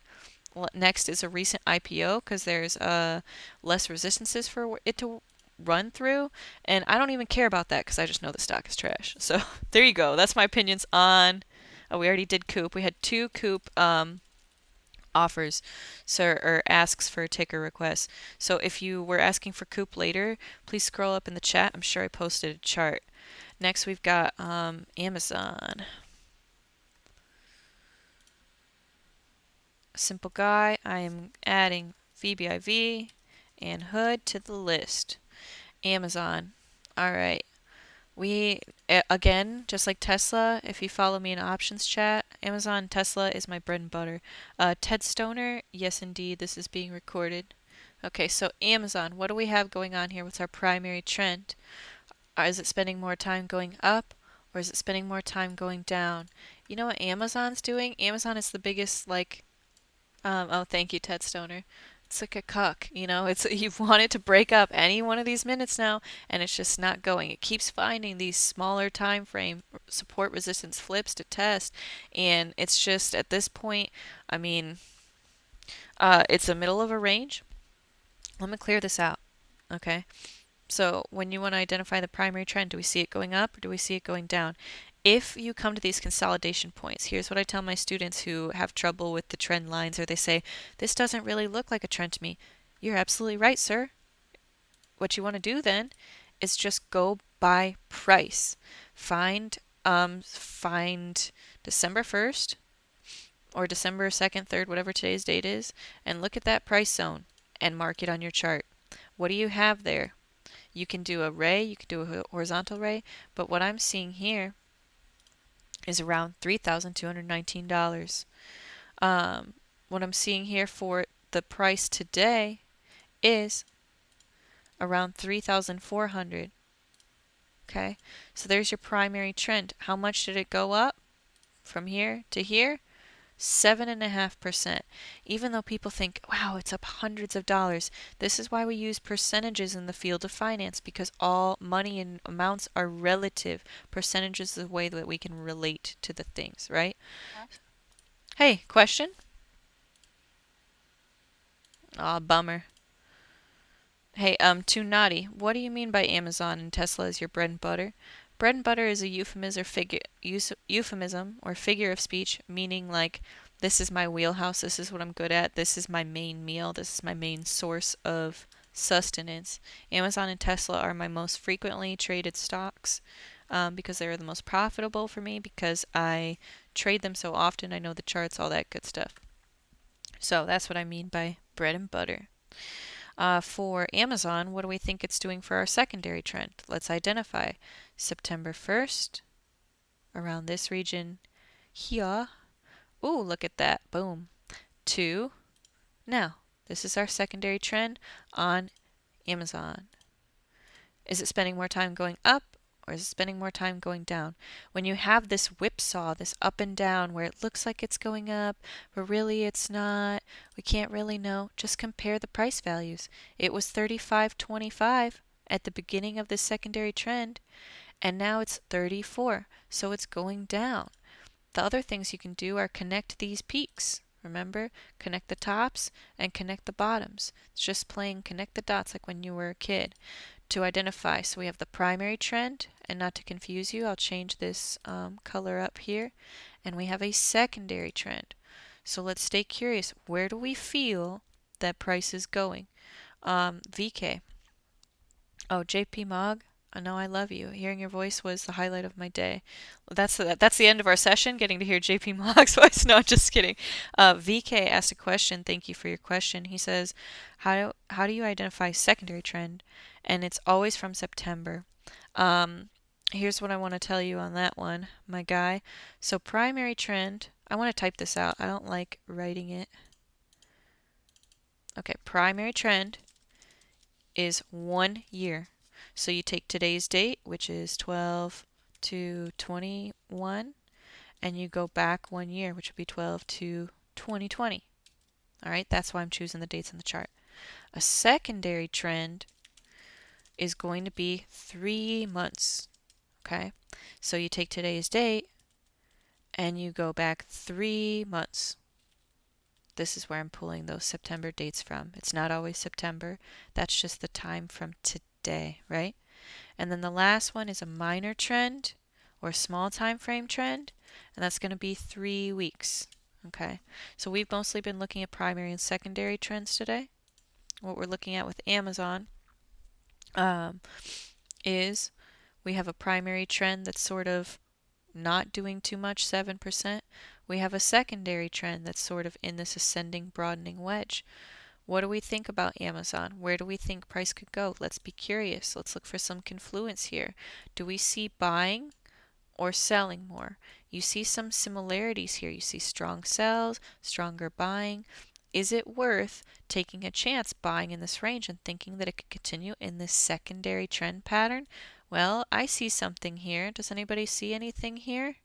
Next is a recent IPO because there's uh, less resistances for it to run through. And I don't even care about that because I just know the stock is trash. So there you go. That's my opinions on. Oh, we already did Coop. We had two Coop um, offers, so or asks for ticker requests. So if you were asking for Coop later, please scroll up in the chat. I'm sure I posted a chart. Next, we've got um, Amazon. Simple guy. I am adding VBIV and Hood to the list. Amazon. All right. We, again, just like Tesla, if you follow me in options chat, Amazon Tesla is my bread and butter. Uh, Ted Stoner, yes indeed, this is being recorded. Okay, so Amazon, what do we have going on here? What's our primary trend? Uh, is it spending more time going up or is it spending more time going down? You know what Amazon's doing? Amazon is the biggest, like, um, oh, thank you, Ted Stoner it's like a cuck, you know. It's you've wanted to break up any one of these minutes now, and it's just not going. It keeps finding these smaller time frame support resistance flips to test, and it's just at this point, I mean, uh, it's the middle of a range. Let me clear this out, okay? So when you want to identify the primary trend, do we see it going up or do we see it going down? If you come to these consolidation points, here's what I tell my students who have trouble with the trend lines or they say, this doesn't really look like a trend to me. You're absolutely right, sir. What you want to do then is just go by price. Find um, find December 1st or December 2nd, 3rd, whatever today's date is, and look at that price zone and mark it on your chart. What do you have there? You can do a ray, you can do a horizontal ray, but what I'm seeing here is around $3,219. Um, what I'm seeing here for the price today is around 3,400. Okay, so there's your primary trend. How much did it go up from here to here? 7.5%. Even though people think, wow, it's up hundreds of dollars, this is why we use percentages in the field of finance because all money and amounts are relative. Percentages is the way that we can relate to the things, right? Hey, question? Aw, oh, bummer. Hey, um, too naughty. What do you mean by Amazon and Tesla is your bread and butter? Bread and butter is a euphemism or figure euphemism or figure of speech meaning like this is my wheelhouse, this is what I'm good at, this is my main meal, this is my main source of sustenance. Amazon and Tesla are my most frequently traded stocks um, because they are the most profitable for me because I trade them so often. I know the charts, all that good stuff. So that's what I mean by bread and butter. Uh, for Amazon, what do we think it's doing for our secondary trend? Let's identify September 1st, around this region here. Ooh, look at that. Boom. Two. Now, this is our secondary trend on Amazon. Is it spending more time going up or is it spending more time going down? When you have this whipsaw, this up and down, where it looks like it's going up, but really it's not, we can't really know, just compare the price values. It was 35.25 at the beginning of this secondary trend, and now it's 34, so it's going down. The other things you can do are connect these peaks. Remember, connect the tops and connect the bottoms. It's just playing connect the dots like when you were a kid to identify. So we have the primary trend, and not to confuse you, I'll change this um, color up here. And we have a secondary trend. So let's stay curious. Where do we feel that price is going? Um, VK. Oh, JP Mog. I know I love you. Hearing your voice was the highlight of my day. That's the, that's the end of our session, getting to hear JP Mog's voice. No, I'm just kidding. Uh, VK asked a question. Thank you for your question. He says, how how do you identify secondary trend? And it's always from September. Um, here's what I want to tell you on that one, my guy. So primary trend, I want to type this out. I don't like writing it. Okay, primary trend is one year. So you take today's date, which is 12 to 21, and you go back one year, which would be 12 to 2020. All right, that's why I'm choosing the dates in the chart. A secondary trend is going to be three months. Okay, so you take today's date and you go back three months. This is where I'm pulling those September dates from. It's not always September. That's just the time from today day, right? And then the last one is a minor trend or small time frame trend, and that's going to be three weeks. Okay, so we've mostly been looking at primary and secondary trends today. What we're looking at with Amazon um, is we have a primary trend that's sort of not doing too much, 7%. We have a secondary trend that's sort of in this ascending, broadening wedge. What do we think about Amazon? Where do we think price could go? Let's be curious. Let's look for some confluence here. Do we see buying or selling more? You see some similarities here. You see strong sells, stronger buying. Is it worth taking a chance buying in this range and thinking that it could continue in this secondary trend pattern? Well, I see something here. Does anybody see anything here?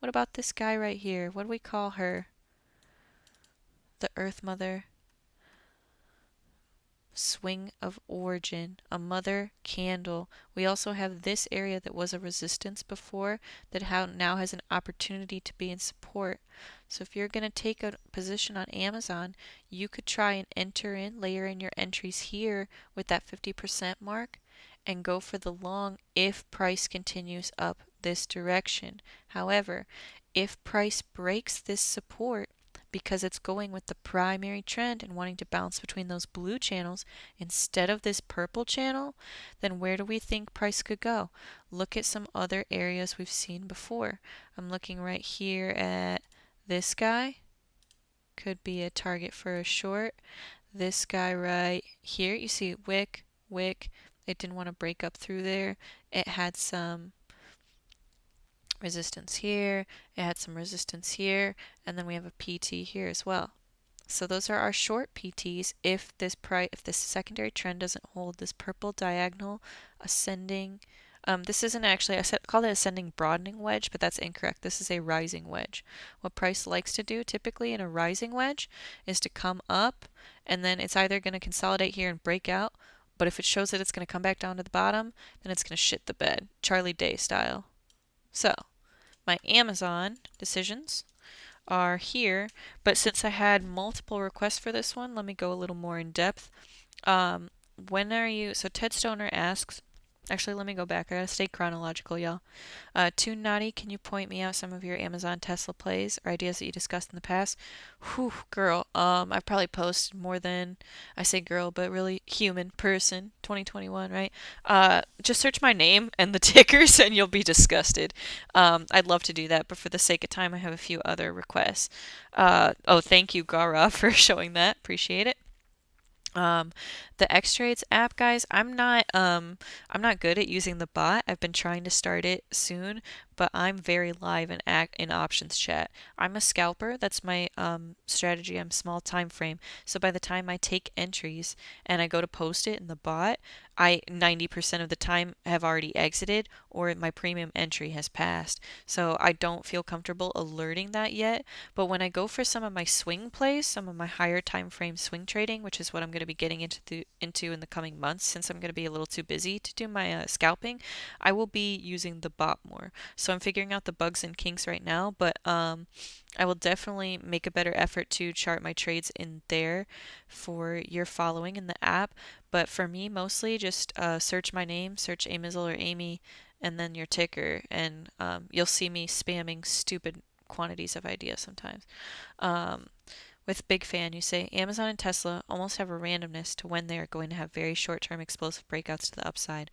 What about this guy right here? What do we call her? The Earth Mother swing of origin, a mother candle. We also have this area that was a resistance before that now has an opportunity to be in support. So if you're going to take a position on Amazon, you could try and enter in, layer in your entries here with that 50% mark and go for the long if price continues up this direction. However, if price breaks this support, because it's going with the primary trend and wanting to bounce between those blue channels instead of this purple channel, then where do we think price could go? Look at some other areas we've seen before. I'm looking right here at this guy. Could be a target for a short. This guy right here, you see wick, wick. It didn't want to break up through there. It had some resistance here, it had some resistance here, and then we have a PT here as well. So those are our short PTs if this price, if this secondary trend doesn't hold, this purple diagonal ascending, um, this isn't actually, I call it ascending broadening wedge, but that's incorrect. This is a rising wedge. What price likes to do typically in a rising wedge is to come up and then it's either going to consolidate here and break out, but if it shows that it's going to come back down to the bottom, then it's going to shit the bed, Charlie Day style. So, my Amazon decisions are here, but since I had multiple requests for this one, let me go a little more in depth. Um, when are you, so Ted Stoner asks, Actually, let me go back. I gotta stay chronological, y'all. Uh, Too Naughty, can you point me out some of your Amazon Tesla plays or ideas that you discussed in the past? Whew, girl. Um, I've probably posted more than I say girl, but really human person. 2021, right? Uh, just search my name and the tickers, and you'll be disgusted. Um, I'd love to do that, but for the sake of time, I have a few other requests. Uh, oh, thank you, Gara, for showing that. Appreciate it. Um, the X-Trades app, guys, I'm not um I'm not good at using the bot. I've been trying to start it soon, but I'm very live in act in options chat. I'm a scalper. That's my um strategy. I'm small time frame. So by the time I take entries and I go to post it in the bot, I 90% of the time have already exited or my premium entry has passed. So I don't feel comfortable alerting that yet. But when I go for some of my swing plays, some of my higher time frame swing trading, which is what I'm going to be getting into the, into in the coming months since I'm going to be a little too busy to do my uh, scalping, I will be using the bot more. So I'm figuring out the bugs and kinks right now, but um, I will definitely make a better effort to chart my trades in there for your following in the app. But for me, mostly just uh, search my name, search Amizel or Amy, and then your ticker, and um, you'll see me spamming stupid quantities of ideas sometimes. Um, with Big Fan, you say Amazon and Tesla almost have a randomness to when they are going to have very short term explosive breakouts to the upside.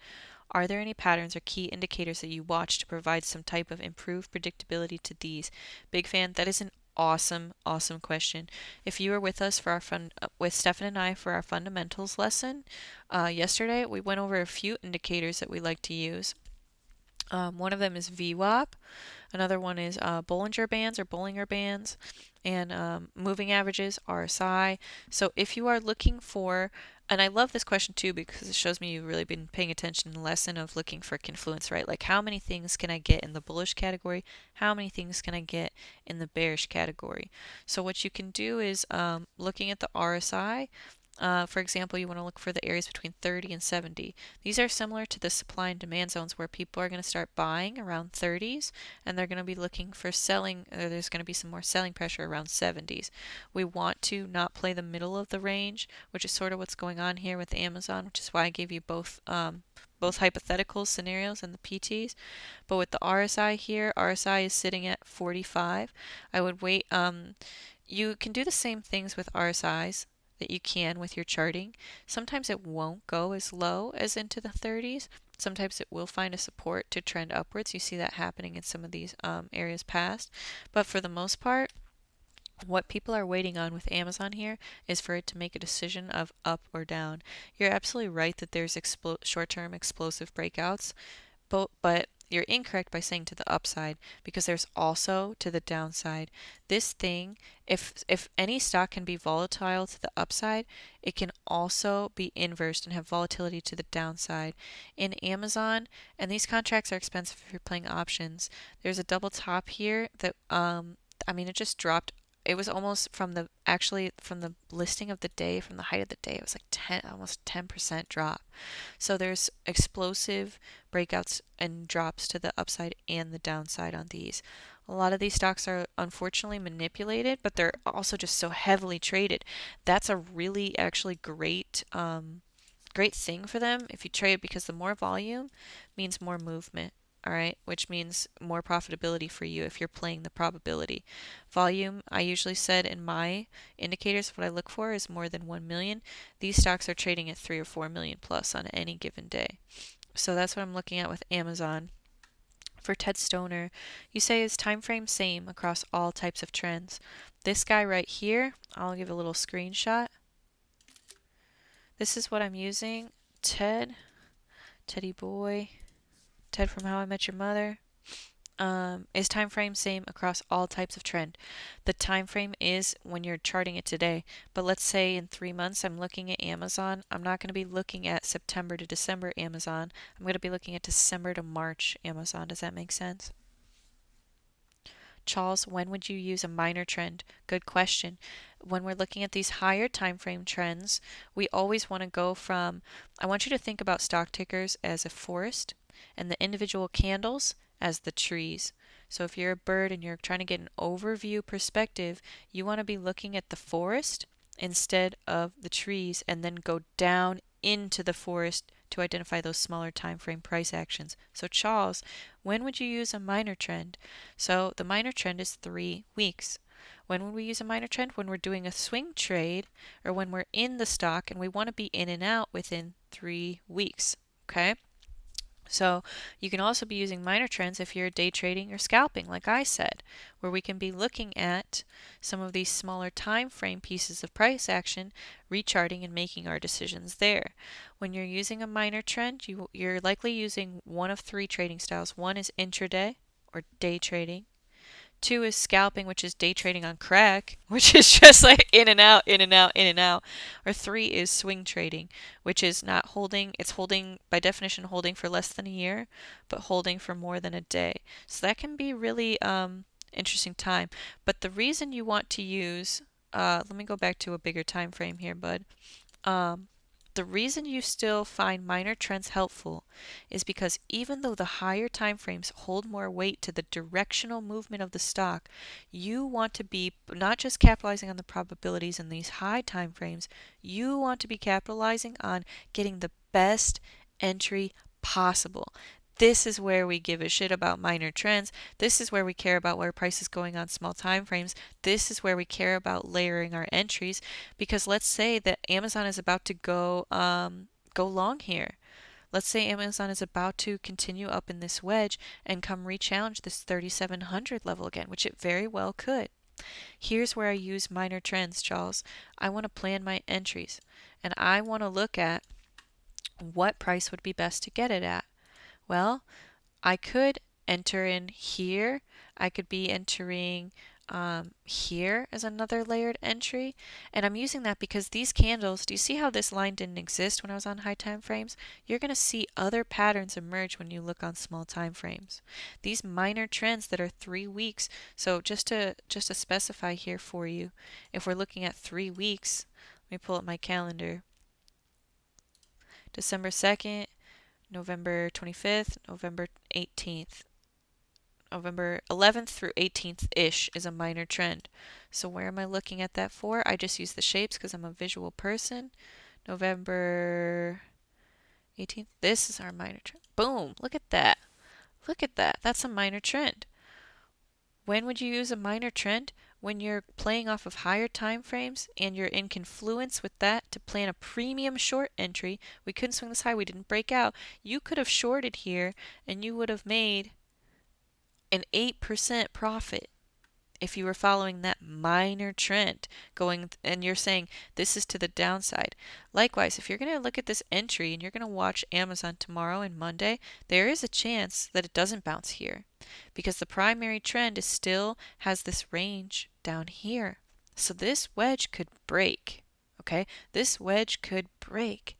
Are there any patterns or key indicators that you watch to provide some type of improved predictability to these? Big Fan, that is an awesome, awesome question. If you were with us for our fun, uh, with Stefan and I for our fundamentals lesson uh, yesterday, we went over a few indicators that we like to use. Um, one of them is VWAP. Another one is uh, Bollinger Bands or Bollinger Bands and um, moving averages, RSI. So if you are looking for, and I love this question too because it shows me you've really been paying attention in the lesson of looking for confluence, right? Like how many things can I get in the bullish category? How many things can I get in the bearish category? So what you can do is um, looking at the RSI, uh, for example, you want to look for the areas between 30 and 70. These are similar to the supply and demand zones where people are going to start buying around 30s and they're going to be looking for selling, there's going to be some more selling pressure around 70s. We want to not play the middle of the range, which is sort of what's going on here with Amazon, which is why I gave you both um, both hypothetical scenarios and the PTs. But with the RSI here, RSI is sitting at 45. I would wait. Um, you can do the same things with RSIs that you can with your charting. Sometimes it won't go as low as into the 30s. Sometimes it will find a support to trend upwards. You see that happening in some of these um, areas past. But for the most part, what people are waiting on with Amazon here is for it to make a decision of up or down. You're absolutely right that there's short-term explosive breakouts, but, but you're incorrect by saying to the upside because there's also to the downside. This thing, if if any stock can be volatile to the upside, it can also be inversed and have volatility to the downside. In Amazon, and these contracts are expensive if you're playing options. There's a double top here that um I mean it just dropped it was almost from the actually from the listing of the day from the height of the day it was like 10 almost 10% drop so there's explosive breakouts and drops to the upside and the downside on these a lot of these stocks are unfortunately manipulated but they're also just so heavily traded that's a really actually great um, great thing for them if you trade because the more volume means more movement all right, which means more profitability for you if you're playing the probability. Volume, I usually said in my indicators, what I look for is more than 1 million. These stocks are trading at 3 or 4 million plus on any given day. So that's what I'm looking at with Amazon. For Ted Stoner, you say is time frame same across all types of trends. This guy right here, I'll give a little screenshot. This is what I'm using. Ted, Teddy Boy. Ted from How I Met Your Mother. Um, is time frame same across all types of trend? The time frame is when you're charting it today. But let's say in three months I'm looking at Amazon. I'm not going to be looking at September to December Amazon. I'm going to be looking at December to March Amazon. Does that make sense? Charles, when would you use a minor trend? Good question. When we're looking at these higher time frame trends, we always want to go from I want you to think about stock tickers as a forest and the individual candles as the trees. So if you're a bird and you're trying to get an overview perspective, you want to be looking at the forest instead of the trees and then go down into the forest to identify those smaller time frame price actions. So Charles, when would you use a minor trend? So the minor trend is three weeks. When would we use a minor trend? When we're doing a swing trade or when we're in the stock and we want to be in and out within three weeks. Okay. So you can also be using minor trends if you're day trading or scalping, like I said, where we can be looking at some of these smaller time frame pieces of price action, recharting and making our decisions there. When you're using a minor trend, you, you're likely using one of three trading styles. One is intraday or day trading. Two is scalping, which is day trading on crack, which is just like in and out, in and out, in and out. Or three is swing trading, which is not holding, it's holding, by definition, holding for less than a year, but holding for more than a day. So that can be really um, interesting time. But the reason you want to use, uh, let me go back to a bigger time frame here, bud. Um, the reason you still find minor trends helpful is because even though the higher time frames hold more weight to the directional movement of the stock, you want to be not just capitalizing on the probabilities in these high time frames, you want to be capitalizing on getting the best entry possible. This is where we give a shit about minor trends. This is where we care about where price is going on small time frames. This is where we care about layering our entries because let's say that Amazon is about to go um, go long here. Let's say Amazon is about to continue up in this wedge and come re-challenge this 3700 level again, which it very well could. Here's where I use minor trends, Charles. I want to plan my entries and I want to look at what price would be best to get it at. Well, I could enter in here. I could be entering um, here as another layered entry. And I'm using that because these candles, do you see how this line didn't exist when I was on high time frames? You're going to see other patterns emerge when you look on small time frames. These minor trends that are three weeks. So just to just to specify here for you, if we're looking at three weeks, let me pull up my calendar. December 2nd, November 25th, November 18th. November 11th through 18th ish is a minor trend. So where am I looking at that for? I just use the shapes because I'm a visual person. November 18th. This is our minor trend. Boom! Look at that. Look at that. That's a minor trend. When would you use a minor trend? When you're playing off of higher time frames and you're in confluence with that to plan a premium short entry, we couldn't swing this high, we didn't break out. You could have shorted here and you would have made an 8% profit if you were following that minor trend going and you're saying this is to the downside. Likewise, if you're going to look at this entry and you're going to watch Amazon tomorrow and Monday, there is a chance that it doesn't bounce here because the primary trend is still has this range down here. So this wedge could break. Okay? This wedge could break.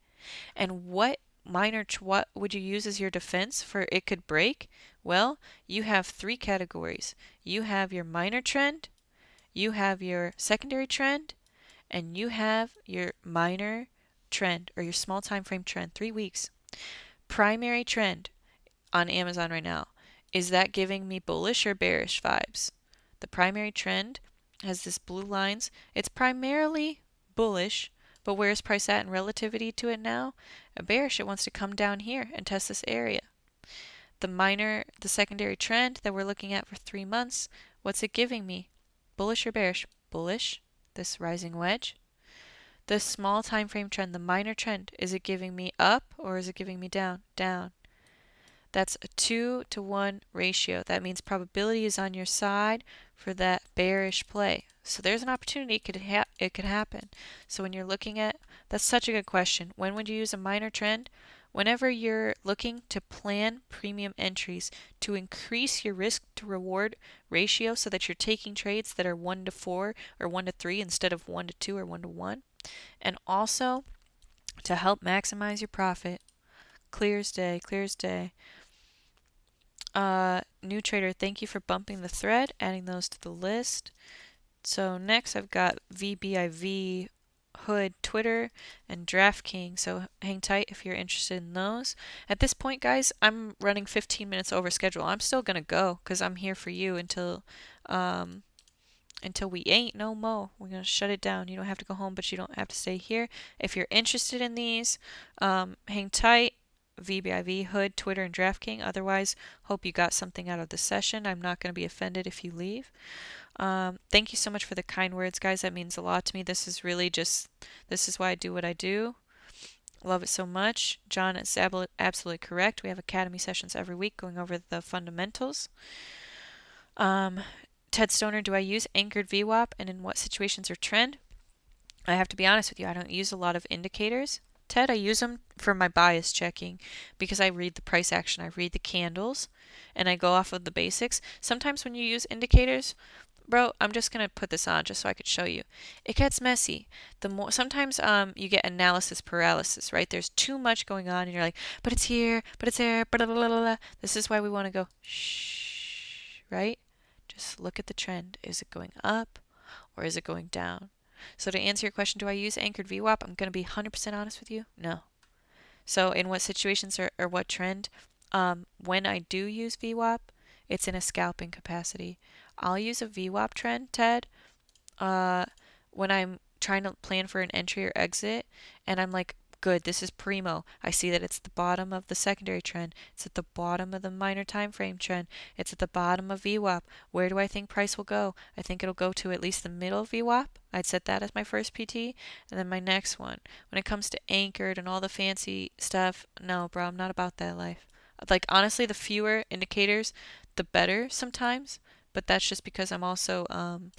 And what minor what would you use as your defense for it could break? Well, you have three categories. You have your minor trend, you have your secondary trend, and you have your minor trend or your small time frame trend, 3 weeks. Primary trend on Amazon right now, is that giving me bullish or bearish vibes? The primary trend has this blue lines. It's primarily bullish, but where's price at in relativity to it now? A bearish, it wants to come down here and test this area. The minor, the secondary trend that we're looking at for three months, what's it giving me? Bullish or bearish? Bullish, this rising wedge. The small time frame trend, the minor trend, is it giving me up or is it giving me down? Down. That's a 2 to 1 ratio. That means probability is on your side for that bearish play. So there's an opportunity it could, it could happen. So when you're looking at, that's such a good question. When would you use a minor trend? Whenever you're looking to plan premium entries to increase your risk to reward ratio so that you're taking trades that are 1 to 4 or 1 to 3 instead of 1 to 2 or 1 to 1. And also to help maximize your profit. Clear as day, clear as day. Uh, new trader, thank you for bumping the thread, adding those to the list. So next I've got VBIV Hood Twitter and DraftKings. So hang tight if you're interested in those. At this point, guys, I'm running 15 minutes over schedule. I'm still gonna go because I'm here for you until um, until we ain't no mo. We're gonna shut it down. You don't have to go home, but you don't have to stay here. If you're interested in these, um, hang tight. VBIV, Hood, Twitter, and DraftKings. Otherwise, hope you got something out of the session. I'm not going to be offended if you leave. Um, thank you so much for the kind words, guys. That means a lot to me. This is really just, this is why I do what I do. Love it so much. John is absolutely correct. We have Academy sessions every week going over the fundamentals. Um, Ted Stoner, do I use anchored VWAP and in what situations or trend? I have to be honest with you, I don't use a lot of indicators. Ted, I use them for my bias checking because I read the price action, I read the candles, and I go off of the basics. Sometimes when you use indicators, bro, I'm just gonna put this on just so I could show you. It gets messy. The more sometimes um you get analysis paralysis, right? There's too much going on, and you're like, but it's here, but it's there, blah, blah, blah, blah. This is why we want to go shh, right? Just look at the trend. Is it going up or is it going down? So to answer your question, do I use anchored VWAP? I'm going to be 100% honest with you. No. So in what situations or, or what trend? Um, when I do use VWAP, it's in a scalping capacity. I'll use a VWAP trend, Ted, uh, when I'm trying to plan for an entry or exit, and I'm like, good, this is primo. I see that it's the bottom of the secondary trend. It's at the bottom of the minor time frame trend. It's at the bottom of VWAP. Where do I think price will go? I think it'll go to at least the middle of VWAP. I'd set that as my first PT. And then my next one. When it comes to anchored and all the fancy stuff, no, bro, I'm not about that life. Like, honestly, the fewer indicators, the better sometimes. But that's just because I'm also, um,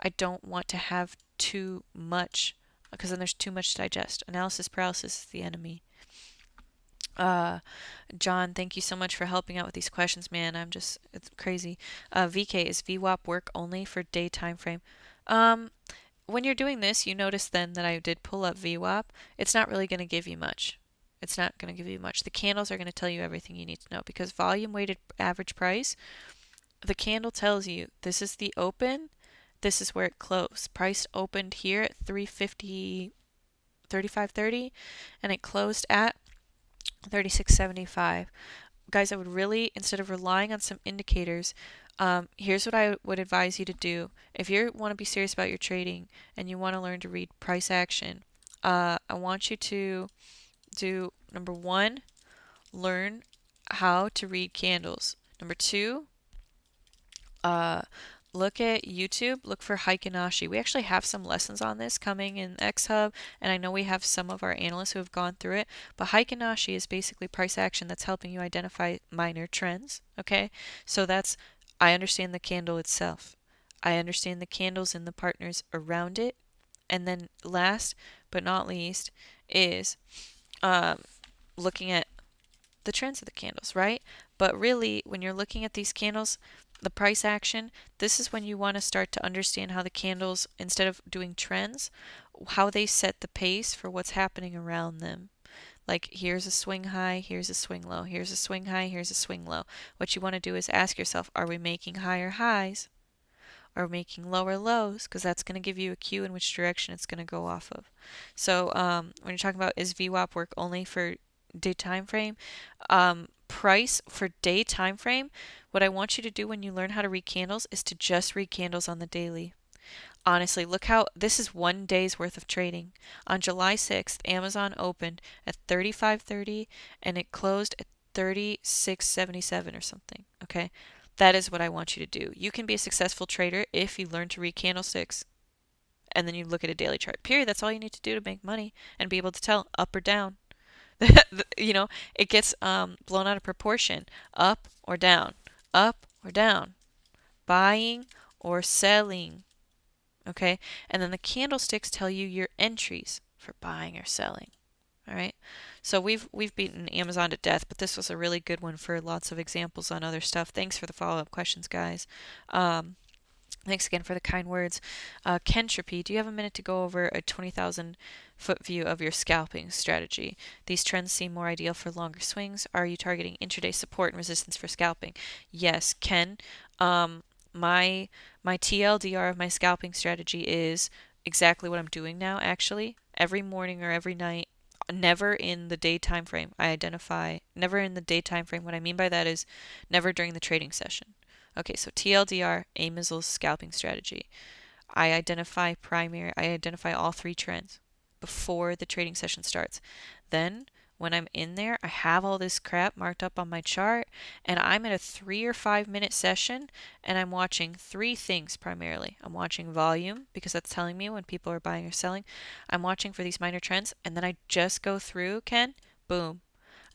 I don't want to have too much because then there's too much to digest. Analysis paralysis is the enemy. Uh, John, thank you so much for helping out with these questions, man. I'm just, it's crazy. Uh, VK, is VWAP work only for day time frame? Um, when you're doing this, you notice then that I did pull up VWAP. It's not really going to give you much. It's not going to give you much. The candles are going to tell you everything you need to know because volume weighted average price, the candle tells you this is the open this is where it closed. Price opened here at 350 35.30 and it closed at 36.75. Guys, I would really instead of relying on some indicators, um, here's what I would advise you to do. If you want to be serious about your trading and you want to learn to read price action, uh, I want you to do number one, learn how to read candles. Number two, uh, look at YouTube, look for Heikin Ashi. We actually have some lessons on this coming in X-Hub, and I know we have some of our analysts who have gone through it, but Heikin Ashi is basically price action that's helping you identify minor trends, okay? So that's, I understand the candle itself. I understand the candles and the partners around it. And then last but not least is um, looking at the trends of the candles, right? But really, when you're looking at these candles, the price action, this is when you want to start to understand how the candles, instead of doing trends, how they set the pace for what's happening around them. Like here's a swing high, here's a swing low, here's a swing high, here's a swing low. What you want to do is ask yourself, are we making higher highs? Or making lower lows? Because that's going to give you a cue in which direction it's going to go off of. So um, when you're talking about is VWAP work only for day time frame, um, price for day time frame, what I want you to do when you learn how to read candles is to just read candles on the daily. Honestly, look how this is one day's worth of trading. On July 6th, Amazon opened at 35.30 and it closed at 36.77 or something. Okay, that is what I want you to do. You can be a successful trader if you learn to read candlesticks and then you look at a daily chart. Period. That's all you need to do to make money and be able to tell up or down. you know, it gets um, blown out of proportion, up or down, up or down, buying or selling. Okay, and then the candlesticks tell you your entries for buying or selling. All right, so we've we've beaten Amazon to death, but this was a really good one for lots of examples on other stuff. Thanks for the follow-up questions, guys. Um, Thanks again for the kind words. Uh, Kentropy, do you have a minute to go over a 20,000 foot view of your scalping strategy? These trends seem more ideal for longer swings. Are you targeting intraday support and resistance for scalping? Yes, Ken. Um, my my TLDR of my scalping strategy is exactly what I'm doing now. Actually, every morning or every night, never in the day time frame. I identify never in the day time frame. What I mean by that is never during the trading session. Okay, so TLDR, Amisel's scalping strategy. I identify primary, I identify all three trends before the trading session starts. Then, when I'm in there, I have all this crap marked up on my chart, and I'm at a three or five minute session, and I'm watching three things primarily. I'm watching volume because that's telling me when people are buying or selling. I'm watching for these minor trends, and then I just go through, Ken, boom.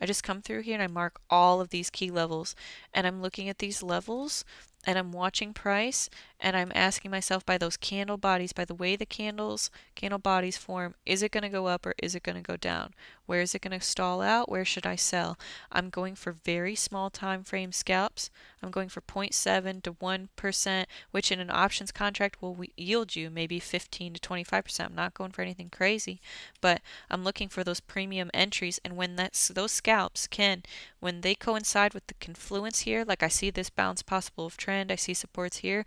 I just come through here and I mark all of these key levels, and I'm looking at these levels and I'm watching price and I'm asking myself by those candle bodies, by the way the candles, candle bodies form, is it going to go up or is it going to go down? Where is it going to stall out? Where should I sell? I'm going for very small time frame scalps. I'm going for 0.7 to 1%, which in an options contract will yield you maybe 15 to 25%. I'm not going for anything crazy, but I'm looking for those premium entries and when that's those scalps can when they coincide with the confluence here, like I see this bounce possible of trend, I see supports here,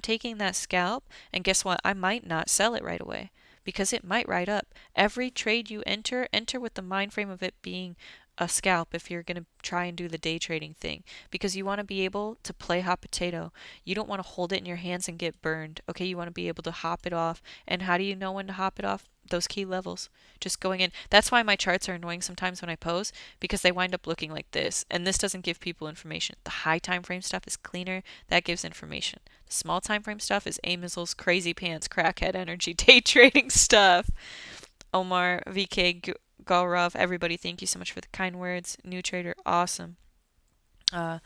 taking that scalp and guess what? I might not sell it right away because it might ride up. Every trade you enter, enter with the mind frame of it being a scalp if you're going to try and do the day trading thing because you want to be able to play hot potato. You don't want to hold it in your hands and get burned. Okay, you want to be able to hop it off. And how do you know when to hop it off? Those key levels. Just going in. That's why my charts are annoying sometimes when I pose because they wind up looking like this. And this doesn't give people information. The high time frame stuff is cleaner. That gives information. The small time frame stuff is Amizel's crazy pants, crackhead energy, day trading stuff. Omar, VK, Gaurav, everybody, thank you so much for the kind words. New trader, awesome. Uh,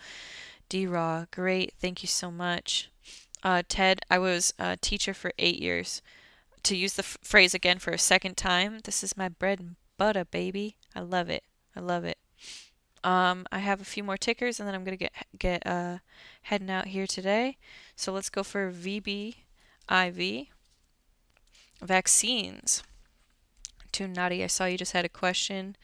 D Raw, great, thank you so much. Uh, Ted, I was a teacher for eight years. To use the phrase again for a second time, this is my bread and butter, baby. I love it. I love it. Um, I have a few more tickers, and then I'm gonna get get uh, heading out here today. So let's go for VBIV vaccines too naughty. I saw you just had a question.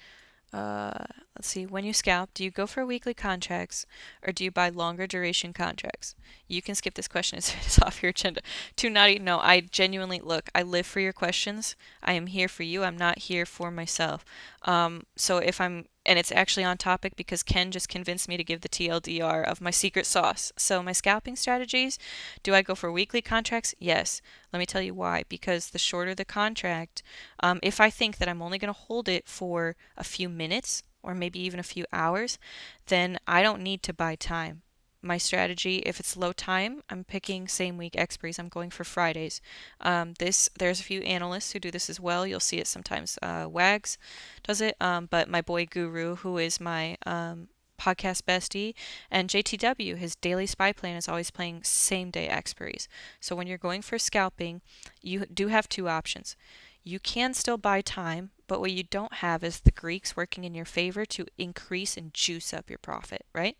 Uh, let's see. When you scalp, do you go for weekly contracts or do you buy longer duration contracts? You can skip this question it's off your agenda. Too naughty. No, I genuinely look. I live for your questions. I am here for you. I'm not here for myself. Um, so if I'm and it's actually on topic because Ken just convinced me to give the TLDR of my secret sauce. So my scalping strategies, do I go for weekly contracts? Yes. Let me tell you why. Because the shorter the contract, um, if I think that I'm only going to hold it for a few minutes or maybe even a few hours, then I don't need to buy time. My strategy if it's low time i'm picking same week expiries. I'm going for fridays. Um, this there's a few analysts who do this as well. You'll see it sometimes uh, wags does it? Um, but my boy guru who is my um, podcast bestie and jtw his daily spy plan is always playing same day expiries. So when you're going for scalping you do have two options you can still buy time but what you don't have is the greeks working in your favor to increase and juice up your profit right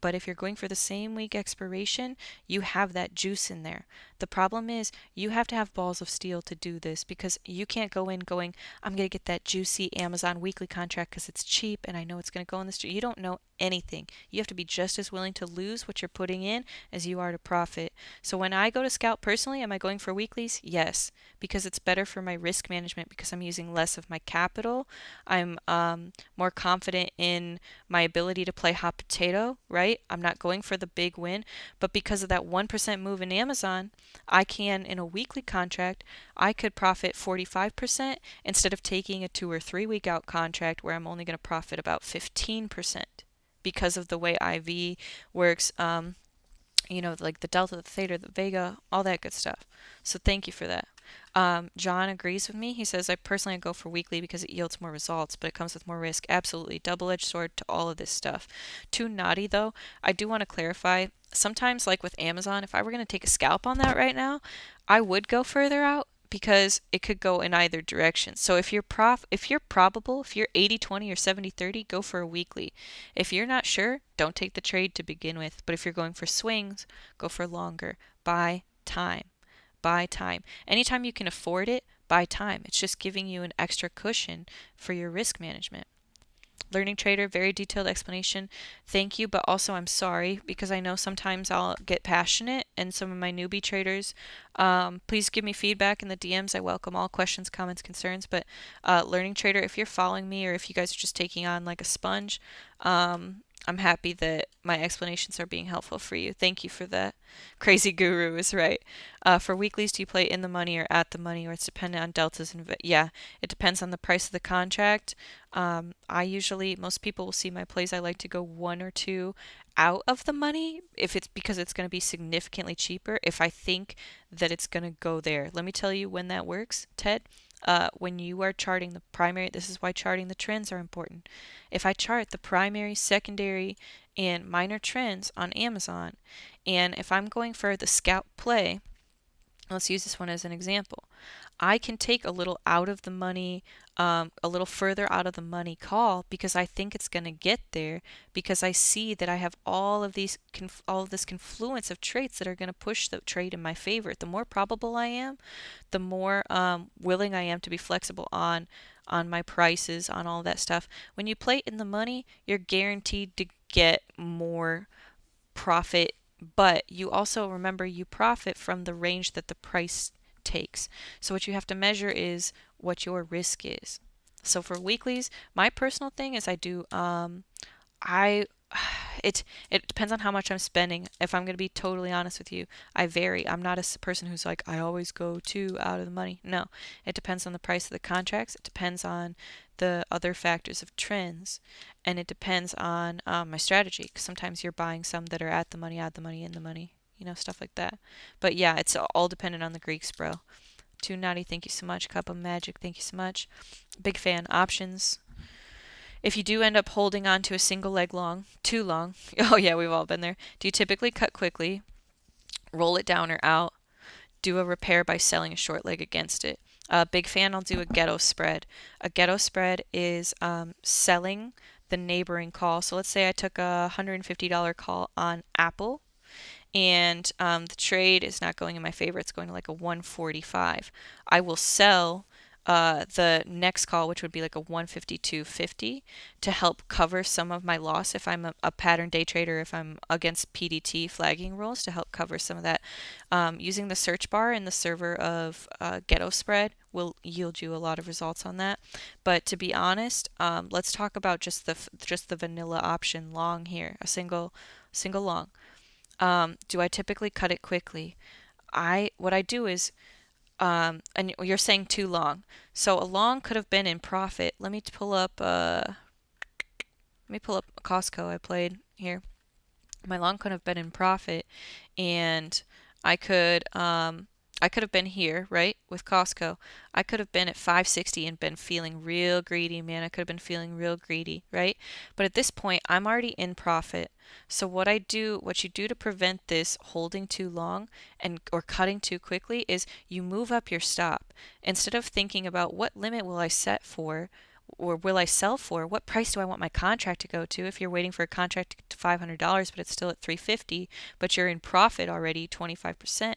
but if you're going for the same week expiration, you have that juice in there. The problem is you have to have balls of steel to do this because you can't go in going, I'm going to get that juicy Amazon weekly contract because it's cheap and I know it's going to go in this. You don't know anything. You have to be just as willing to lose what you're putting in as you are to profit. So when I go to scalp personally, am I going for weeklies? Yes, because it's better for my risk management because I'm using less of my capital. I'm um, more confident in my ability to play hot potato, right? I'm not going for the big win, but because of that 1% move in Amazon, I can, in a weekly contract, I could profit 45% instead of taking a two or three week out contract where I'm only going to profit about 15% because of the way IV works. Um, you know, like the delta, the theta, the vega, all that good stuff. So thank you for that. Um, John agrees with me. He says, I personally go for weekly because it yields more results, but it comes with more risk. Absolutely. Double edged sword to all of this stuff. Too naughty, though. I do want to clarify. Sometimes, like with Amazon, if I were going to take a scalp on that right now, I would go further out because it could go in either direction. So if you're prof if you're probable, if you're 80-20 or 70-30, go for a weekly. If you're not sure, don't take the trade to begin with. But if you're going for swings, go for longer. Buy time. Buy time. Anytime you can afford it, buy time. It's just giving you an extra cushion for your risk management. Learning Trader, very detailed explanation. Thank you, but also I'm sorry because I know sometimes I'll get passionate and some of my newbie traders. Um, please give me feedback in the DMs. I welcome all questions, comments, concerns. But uh, Learning Trader, if you're following me or if you guys are just taking on like a sponge, um, I'm happy that my explanations are being helpful for you. Thank you for that. Crazy Guru is right. Uh, for weeklies, do you play in the money or at the money, or it's dependent on deltas and yeah, it depends on the price of the contract. Um, I usually most people will see my plays. I like to go one or two out of the money if it's because it's going to be significantly cheaper. If I think that it's going to go there, let me tell you when that works, Ted uh, when you are charting the primary, this is why charting the trends are important. If I chart the primary, secondary, and minor trends on Amazon, and if I'm going for the scalp play, let's use this one as an example. I can take a little out of the money, um, a little further out of the money call because I think it's going to get there because I see that I have all of these all of this confluence of traits that are going to push the trade in my favor. The more probable I am, the more um, willing I am to be flexible on on my prices, on all that stuff. When you play in the money, you're guaranteed to get more profit, but you also remember you profit from the range that the price takes. So what you have to measure is what your risk is. So for weeklies, my personal thing is I do um, I it it depends on how much I'm spending. If I'm going to be totally honest with you, I vary. I'm not a person who's like I always go two out of the money. No, it depends on the price of the contracts. It depends on the other factors of trends, and it depends on um, my strategy. Because sometimes you're buying some that are at the money, at the money, in the money you know, stuff like that. But yeah, it's all dependent on the Greeks, bro. Too naughty, thank you so much. Cup of Magic, thank you so much. Big fan. Options. If you do end up holding on to a single leg long, too long, oh yeah, we've all been there. Do you typically cut quickly, roll it down or out, do a repair by selling a short leg against it? Uh, big fan, I'll do a ghetto spread. A ghetto spread is um, selling the neighboring call. So let's say I took a $150 call on Apple and um, the trade is not going in my favor. It's going to like a 145. I will sell uh, the next call, which would be like a 152.50, to help cover some of my loss if I'm a, a, pattern day trader, if I'm against PDT flagging rules, to help cover some of that. Um, using the search bar in the server of uh, Ghetto Spread will yield you a lot of results on that. But to be honest, um, let's talk about just the just the vanilla option long here, a single single long. Um, do I typically cut it quickly? I what I do is um, and you're saying too long. So a long could have been in profit. Let me pull up uh, let me pull up Costco I played here. My long could have been in profit and I could um, I could have been here, right, with Costco. I could have been at 560 and been feeling real greedy, man. I could have been feeling real greedy, right? But at this point, I'm already in profit. So what I do, what you do to prevent this holding too long and or cutting too quickly is you move up your stop. Instead of thinking about what limit will I set for, or will I sell for? What price do I want my contract to go to? If you're waiting for a contract to $500 but it's still at 350, but you're in profit already 25%,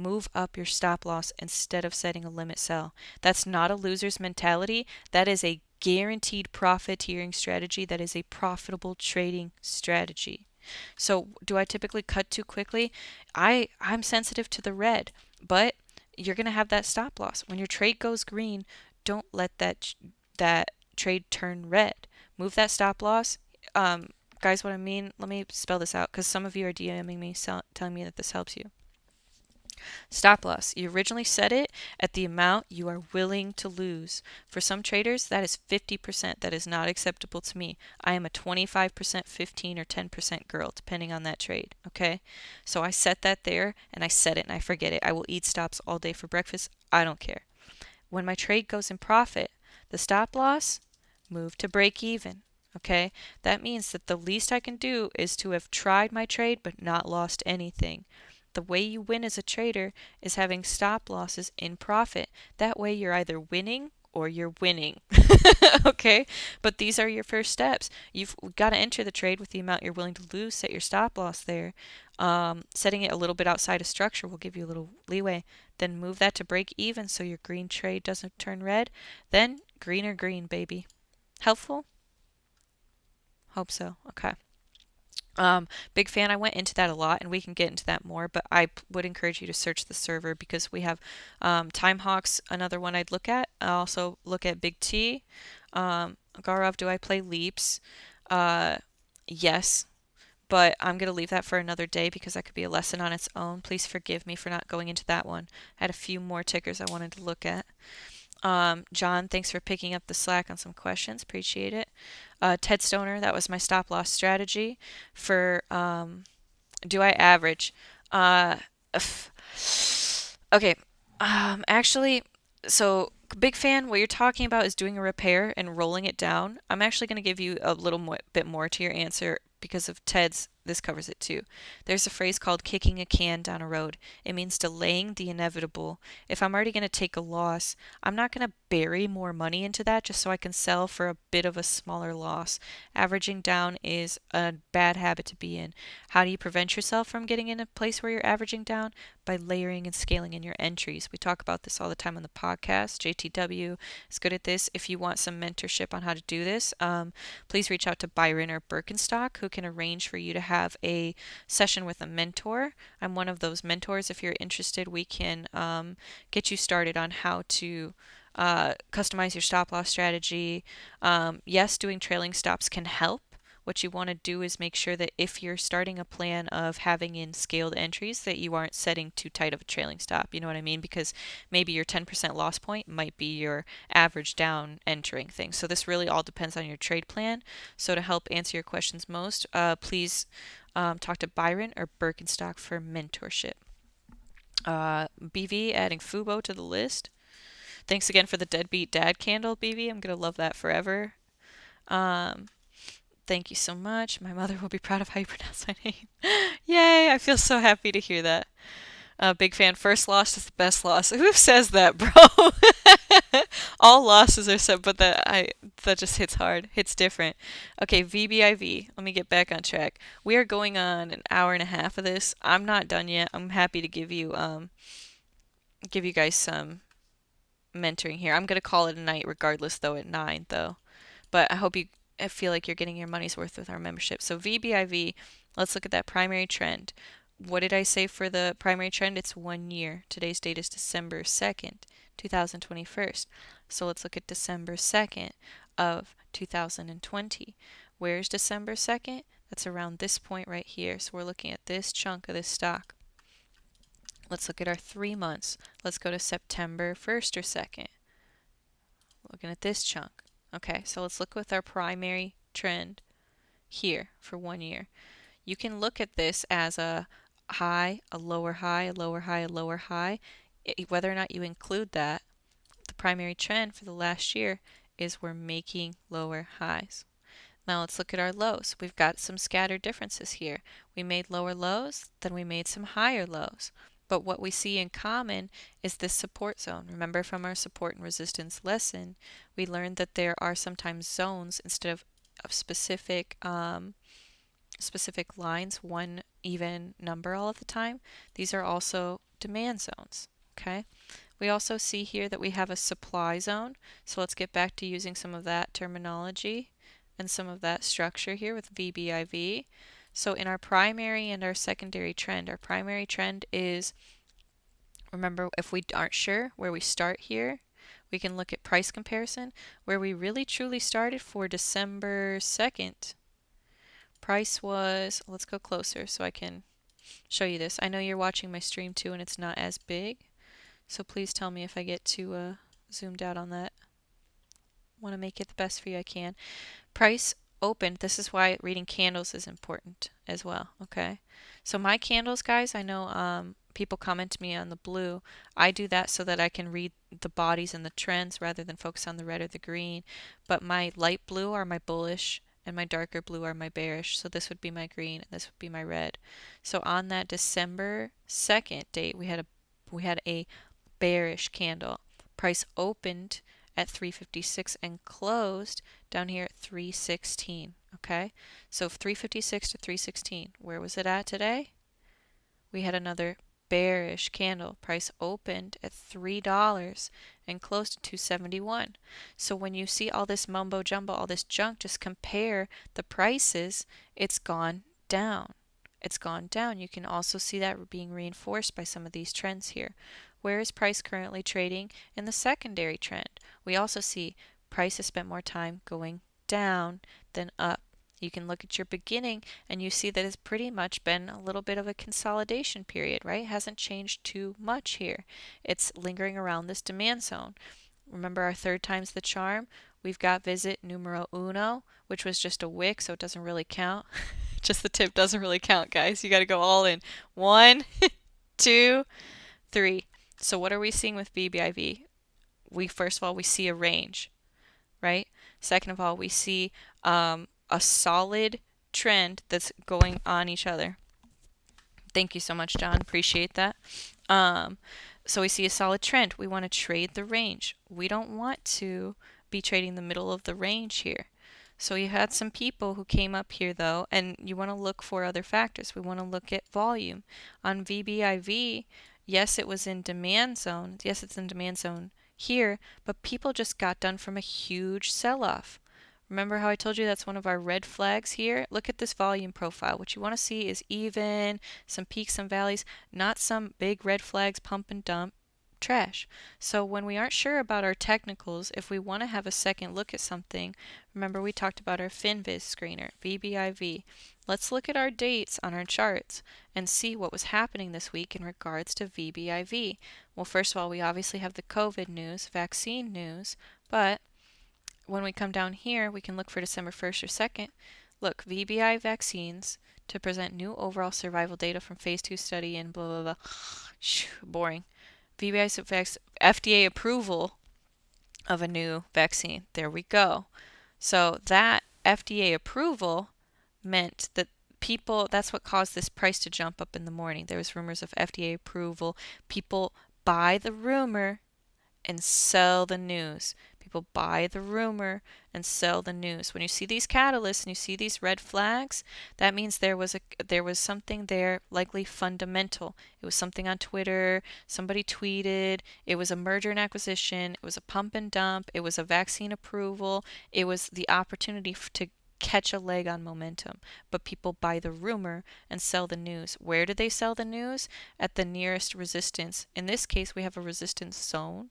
move up your stop loss instead of setting a limit sell. That's not a loser's mentality. That is a guaranteed profiteering strategy. That is a profitable trading strategy. So, do I typically cut too quickly? I I'm sensitive to the red, but you're going to have that stop loss. When your trade goes green, don't let that that trade turn red. Move that stop loss. Um, guys, what I mean, let me spell this out because some of you are DMing me telling me that this helps you. Stop loss. You originally set it at the amount you are willing to lose. For some traders, that is 50%. That is not acceptable to me. I am a 25%, 15 or 10% girl, depending on that trade. Okay? So I set that there and I set it and I forget it. I will eat stops all day for breakfast. I don't care. When my trade goes in profit, the stop loss move to break even. Okay? That means that the least I can do is to have tried my trade but not lost anything. The way you win as a trader is having stop losses in profit. That way you're either winning or you're winning. okay? But these are your first steps. You've got to enter the trade with the amount you're willing to lose, set your stop loss there. Um, setting it a little bit outside of structure will give you a little leeway. Then move that to break even so your green trade doesn't turn red. Then green or green, baby. Helpful? Hope so. Okay. Um, big fan. I went into that a lot, and we can get into that more. But I would encourage you to search the server because we have um, Timehawks, another one I'd look at. I also look at Big T. Um, Gaurav, do I play leaps? Uh, yes, but I'm going to leave that for another day because that could be a lesson on its own. Please forgive me for not going into that one. I had a few more tickers I wanted to look at. Um, John, thanks for picking up the slack on some questions. Appreciate it. Uh, Ted Stoner, that was my stop loss strategy for um, do I average? Uh, okay. Um, actually, so big fan. What you're talking about is doing a repair and rolling it down. I'm actually going to give you a little mo bit more to your answer because of Ted's this covers it too. There's a phrase called kicking a can down a road. It means delaying the inevitable. If I'm already going to take a loss, I'm not going to bury more money into that just so I can sell for a bit of a smaller loss. Averaging down is a bad habit to be in. How do you prevent yourself from getting in a place where you're averaging down? By layering and scaling in your entries. We talk about this all the time on the podcast. JTW is good at this. If you want some mentorship on how to do this, um, please reach out to Byron or Birkenstock who can arrange for you to have a session with a mentor. I'm one of those mentors. If you're interested, we can um, get you started on how to uh, customize your stop loss strategy. Um, yes, doing trailing stops can help. What you want to do is make sure that if you're starting a plan of having in scaled entries that you aren't setting too tight of a trailing stop. You know what I mean? Because maybe your 10% loss point might be your average down entering thing. So this really all depends on your trade plan. So to help answer your questions most, uh, please um, talk to Byron or Birkenstock for mentorship. Uh, BV adding Fubo to the list. Thanks again for the deadbeat dad candle, BV. I'm gonna love that forever. Um, Thank you so much. My mother will be proud of how you pronounce my name. Yay! I feel so happy to hear that. Uh, big fan. First loss is the best loss. Who says that, bro? All losses are so, but that I that just hits hard. Hits different. Okay, VBIV. Let me get back on track. We are going on an hour and a half of this. I'm not done yet. I'm happy to give you um give you guys some mentoring here. I'm gonna call it a night regardless, though at nine though. But I hope you feel like you're getting your money's worth with our membership. So VBIV, let's look at that primary trend. What did I say for the primary trend? It's one year. Today's date is December 2nd, 2021. So let's look at December 2nd of 2020. Where's December 2nd? That's around this point right here. So we're looking at this chunk of this stock. Let's look at our three months. Let's go to September 1st or 2nd. Looking at this chunk. Okay, so let's look with our primary trend here for one year. You can look at this as a high, a lower high, a lower high, a lower high. It, whether or not you include that, the primary trend for the last year is we're making lower highs. Now let's look at our lows. We've got some scattered differences here. We made lower lows, then we made some higher lows. But what we see in common is this support zone. Remember from our support and resistance lesson, we learned that there are sometimes zones instead of, of specific um, specific lines, one even number all of the time. These are also demand zones. Okay. We also see here that we have a supply zone. So let's get back to using some of that terminology and some of that structure here with VBIV. So in our primary and our secondary trend, our primary trend is, remember, if we aren't sure where we start here, we can look at price comparison, where we really truly started for December 2nd. Price was, let's go closer so I can show you this. I know you're watching my stream too and it's not as big, so please tell me if I get too uh, zoomed out on that. want to make it the best for you I can. Price opened, this is why reading candles is important as well, okay? So my candles, guys, I know um, people comment to me on the blue. I do that so that I can read the bodies and the trends rather than focus on the red or the green. But my light blue are my bullish and my darker blue are my bearish. So this would be my green and this would be my red. So on that December 2nd date, we had a we had a bearish candle. Price opened at 356 and closed down here at 316. Okay, so 356 to 316. Where was it at today? We had another bearish candle. Price opened at $3 and closed at 271. So when you see all this mumbo jumbo, all this junk, just compare the prices. It's gone down. It's gone down. You can also see that being reinforced by some of these trends here. Where is price currently trading in the secondary trend? We also see price has spent more time going down than up You can look at your beginning and you see that it's pretty much been a little bit of a consolidation period, right? It hasn't changed too much here. It's lingering around this demand zone. Remember our third time's the charm? We've got visit numero uno, which was just a wick, so it doesn't really count. just the tip doesn't really count, guys. You got to go all in. One, two, three. So what are we seeing with VBIV? We first of all we see a range, right? Second of all, we see um, a solid trend that's going on each other. Thank you so much, John. Appreciate that. Um, so we see a solid trend. We want to trade the range. We don't want to be trading the middle of the range here. So you had some people who came up here though, and you want to look for other factors. We want to look at volume. On VBIV, yes, it was in demand zone. Yes, it's in demand zone here, but people just got done from a huge sell-off. Remember how I told you that's one of our red flags here? Look at this volume profile. What you want to see is even, some peaks some valleys, not some big red flags pump and dump trash. So when we aren't sure about our technicals, if we want to have a second look at something, remember we talked about our FinViz screener, VBIV. Let's look at our dates on our charts and see what was happening this week in regards to VBIV. Well, first of all, we obviously have the COVID news, vaccine news, but when we come down here, we can look for December 1st or 2nd. Look, VBI vaccines to present new overall survival data from phase 2 study and blah, blah, blah. Boring. VBI FDA approval of a new vaccine. There we go. So that FDA approval meant that people, that's what caused this price to jump up in the morning. There was rumors of FDA approval. People buy the rumor and sell the news. People buy the rumor and sell the news. When you see these catalysts and you see these red flags, that means there was a there was something there likely fundamental. It was something on Twitter, somebody tweeted, it was a merger and acquisition, it was a pump and dump, it was a vaccine approval, it was the opportunity to catch a leg on momentum, but people buy the rumor and sell the news. Where do they sell the news? At the nearest resistance. In this case, we have a resistance zone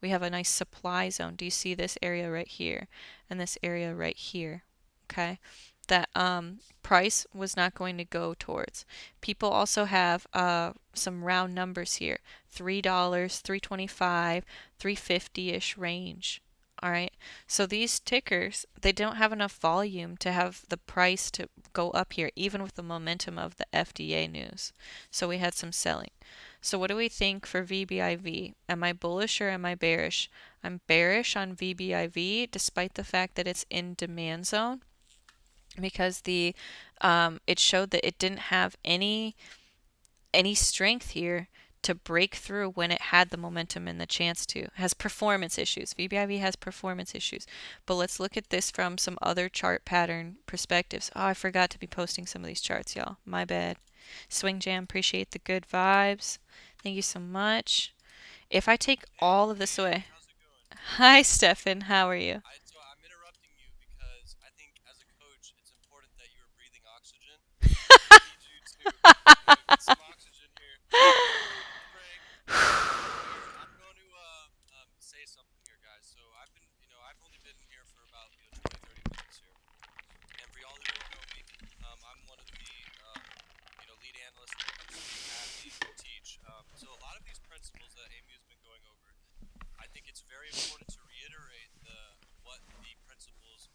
we have a nice supply zone. Do you see this area right here and this area right here? Okay, that um, price was not going to go towards. People also have uh, some round numbers here: three dollars, three twenty-five, three fifty-ish range. All right, so these tickers they don't have enough volume to have the price to go up here, even with the momentum of the FDA news. So we had some selling. So what do we think for VBIV? Am I bullish or am I bearish? I'm bearish on VBIV despite the fact that it's in demand zone because the um, it showed that it didn't have any any strength here to break through when it had the momentum and the chance to. It has performance issues. VBIV has performance issues. But let's look at this from some other chart pattern perspectives. Oh, I forgot to be posting some of these charts, y'all. My bad. Swing Jam, appreciate the good vibes. Thank you so much. If I take all of this away. Hi, Stefan. How are you? I, so I'm interrupting you because I think as a coach, it's important that you are breathing oxygen. I need you to get some oxygen here. I'm going to uh, um, say something here, guys. So I've been, you know, I've only been here for about you know 20, 30 minutes here. And for y'all who don't know me, um, I'm one of the, uh, you know, lead analysts when it comes to Happy to teach. Um, so a lot of these principles that uh, Amy has been going over, I think it's very important to reiterate the what the principles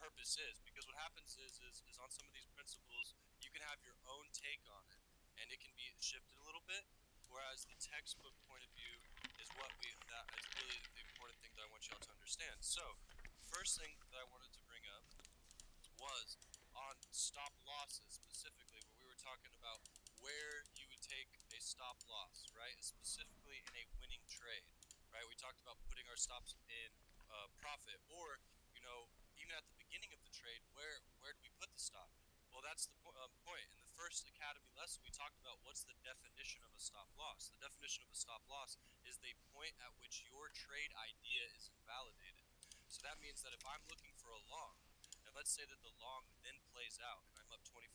purpose is because what happens is, is is on some of these principles you can have your own take on it and it can be shifted a little bit whereas the textbook point of view is what we that is really the important thing that I want y'all to understand. So first thing that I wanted to bring up was on stop losses specifically where we were talking about where you would take stop loss right specifically in a winning trade right we talked about putting our stops in uh, profit or you know even at the beginning of the trade, where where do we put the stop? Well, that's the po- um, point. In the first Academy lesson, we talked about what's the definition of a stop loss. The definition of a stop loss is the point at which your trade idea is invalidated. So that means that if I'm looking for a long, and let's say that the long then plays out and I'm up 25%,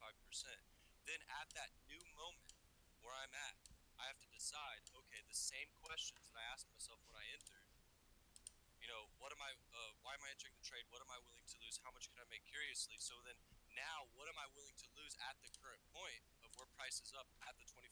then at that new moment where I'm at, I have to decide, okay, the same questions that I asked myself when I entered, you know, what am I, uh, why am I entering the trade? What am I willing to lose? How much can I make curiously? So then now, what am I willing to lose at the current point of where price is up at the 25%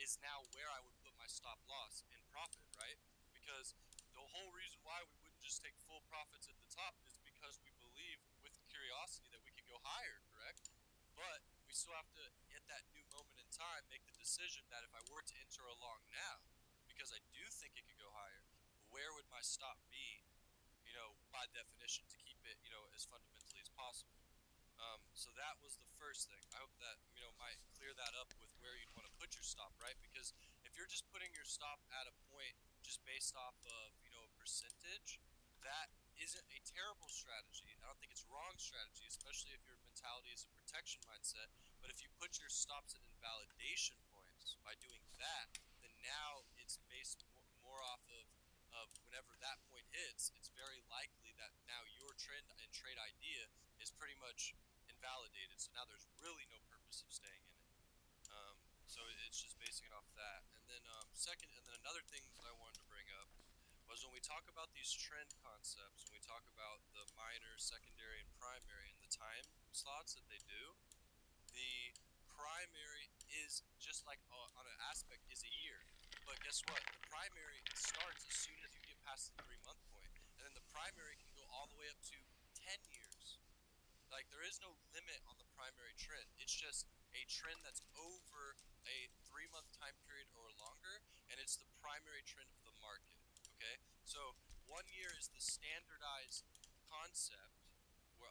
is now where I would put my stop loss in profit, right? Because the whole reason why we wouldn't just take full profits at the top is because we believe with curiosity that we could go higher, correct? But we still have to, at that new time, make the decision that if I were to enter along now, because I do think it could go higher, where would my stop be, you know, by definition, to keep it, you know, as fundamentally as possible. Um, so that was the first thing. I hope that you know might clear that up with where you'd want to put your stop, right? Because if you're just putting your stop at a point just based off of you know a percentage, that isn't a terrible strategy. I don't think it's wrong strategy, especially if your mentality is a protection mindset. But if you put your stops at invalidation points by doing that, then now it's based more off of of whenever that point hits, it's very likely that now your trend and trade idea is pretty much invalidated. So now there's really no purpose of staying in it. Um, so it's just basing it off that. And then um, second, and then another thing that I wanted to when we talk about these trend concepts, when we talk about the minor, secondary, and primary, and the time slots that they do, the primary is just like uh, on an aspect is a year. But guess what? The primary starts as soon as you get past the three month point, and then the primary can go all the way up to ten years. Like there is no limit on the primary trend. It's just a trend that's over a three month time period or longer, and it's the primary trend of the market. Okay, so one year is the standardized concept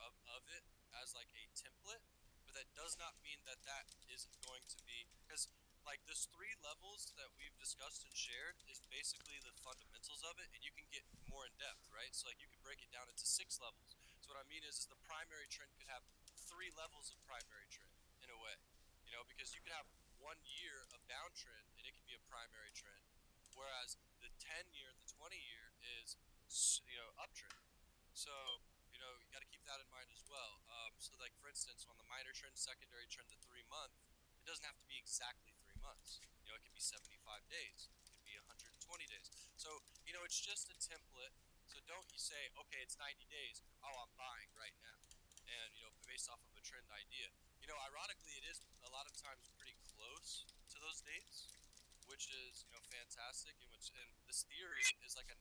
of, of it as like a template, but that does not mean that that isn't going to be because like those three levels that we've discussed and shared is basically the fundamentals of it and you can get more in depth right? So like you can break it down into six levels. So what i mean is, is the primary trend could have three levels of primary trend in a way you know because you could have one year of downtrend and it could be a primary trend whereas the 10 year the 20 year you know uptrend so you know you got to keep that in mind as well um, so like for instance on the minor trend secondary trend the three month it doesn't have to be exactly three months. You know, it could be 75 days, it could be 120 days. So, you know, it's just a template. So don't you say, okay, it's 90 days. Oh, I'm buying right now. And, you know, based off of a trend idea. You know, ironically, it is a lot of times pretty close to those dates, which is, you know, fantastic. And, which, and this theory is like a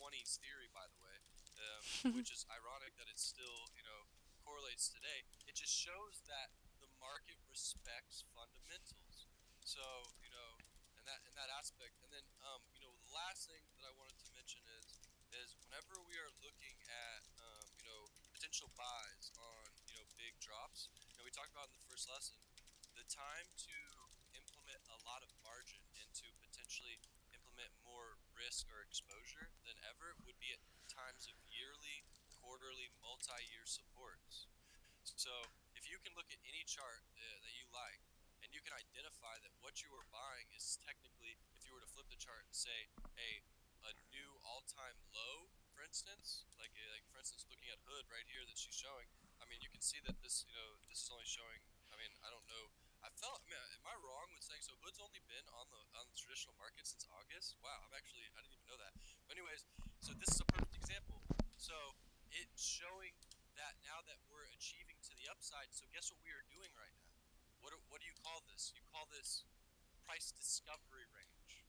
1920s theory, by the way, um, which is ironic that it still, you know, correlates today. It just shows that the market respects fundamentals. So you know, in that in that aspect, and then um, you know, the last thing that I wanted to mention is is whenever we are looking at um, you know potential buys on you know big drops, you know, we talked about in the first lesson, the time to implement a lot of margin and to potentially implement more risk or exposure than ever would be at times of yearly, quarterly, multi-year supports. So if you can look at any chart uh, that you like and you can identify that what you are buying is technically, if you were to flip the chart and say, a a new all-time low, for instance, like like for instance, looking at Hood right here that she's showing, I mean, you can see that this, you know, this is only showing. I mean, I don't know. I felt. I mean, am I wrong with saying so? Hood's only been on the on the traditional market since August. Wow, I'm actually I didn't even know that. But anyways, so this is a perfect example. So it's showing that now that we're achieving to the upside. So guess what we are doing right now? What, what do you call this? You call this price discovery range.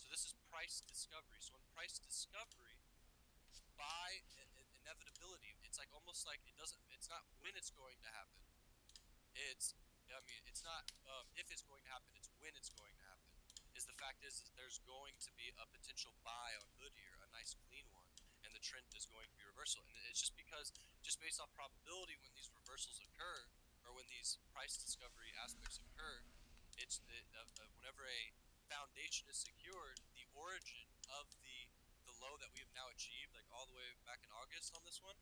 So this is price discovery. So in price discovery, by inevitability, it's like almost like it doesn't. It's not when it's going to happen. It's I mean, it's not um, if it's going to happen. It's when it's going to happen. Is the fact is, is there's going to be a potential buy on Hood here, a nice clean one, and the trend is going to be reversal. And it's just because, just based off probability, when these reversals occur, or when these price discovery aspects occur, it's the, uh, uh, whenever a foundation is secured, the origin of the the low that we have now achieved, like all the way back in August on this one,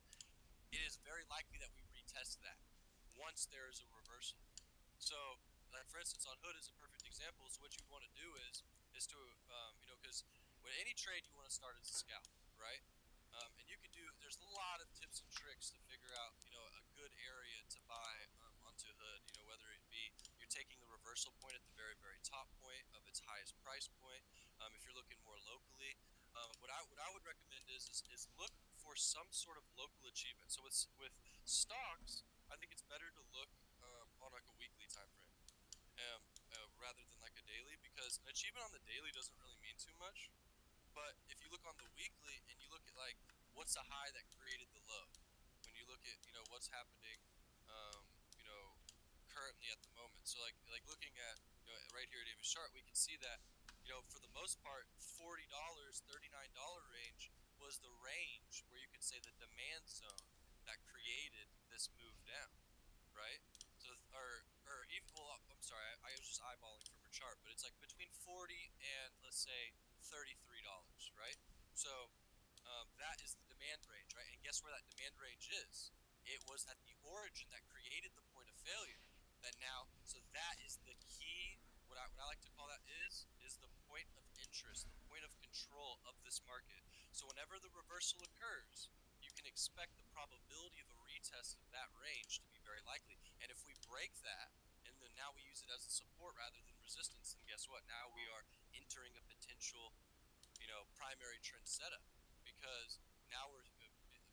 it is very likely that we retest that once there is a reversal. So, like for instance, on Hood is a perfect example. So what you want to do is is to um, you know because when any trade you want to start as a scalp, right? Um, and you can do. There's a lot of tips and tricks to figure out, you know, a good area to buy um, onto Hood. You know, whether it be you're taking the reversal point at the very, very top point of its highest price point. Um, if you're looking more locally, um, what I what I would recommend is, is is look for some sort of local achievement. So with with stocks, I think it's better to look on like a weekly time frame, um, uh, rather than like a daily, because an achievement on the daily doesn't really mean too much. But if you look on the weekly and you look at like what's the high that created the low, when you look at you know what's happening, um, you know, currently at the moment. So like like looking at you know right here at Davis chart, we can see that you know for the most part, forty dollars, thirty nine dollar range was the range where you could say the demand zone that created this move down, right? Or or even well, I'm sorry, I, I was just eyeballing from her chart, but it's like between forty and let's say thirty three dollars, right? So um, that is the demand range, right? And guess where that demand range is? It was at the origin that created the point of failure. That now, so that is the key. What I, what I like to call that is is the point of interest, the point of control of this market. So whenever the reversal occurs, expect the probability of a retest of that range to be very likely. And if we break that, and then now we use it as a support rather than resistance, then guess what? Now we are entering a potential, you know, primary trend setup because now we're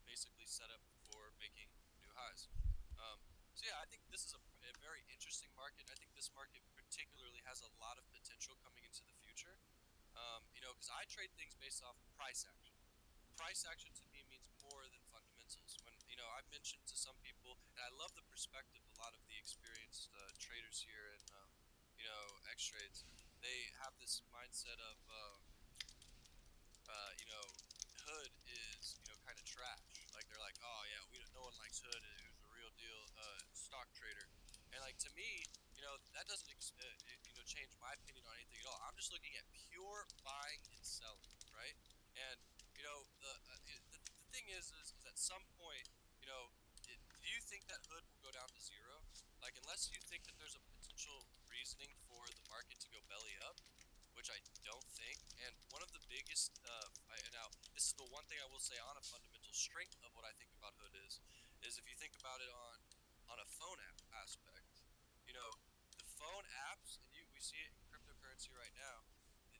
basically set up for making new highs. Um, so yeah, I think this is a, a, very interesting market. I think this market particularly has a lot of potential coming into the future. Um, you know, because I trade things based off price action. Price action to me means more than know, I've mentioned to some people, and I love the perspective. A lot of the experienced uh, traders here and um, you know X trades, they have this mindset of uh, uh, you know Hood is, you know, kind of trash. Like they're like, oh yeah, we no one likes Hood. Was a real deal uh, stock trader. And like to me, you know, that doesn't uh, you know change my opinion on anything at all. I'm just looking at pure buying and selling, right? And you know, the uh, the, thing is, is, is, at some point, know, it, do you think that Hood will go down to zero? Like unless you think that there's a potential reasoning for the market to go belly up, which I don't think. And one of the biggest, uh, I, now this is the one thing I will say on a fundamental strength of what I think about Hood is, is if you think about it on on a phone app aspect, you know, the phone apps, and you we see it in cryptocurrency right now.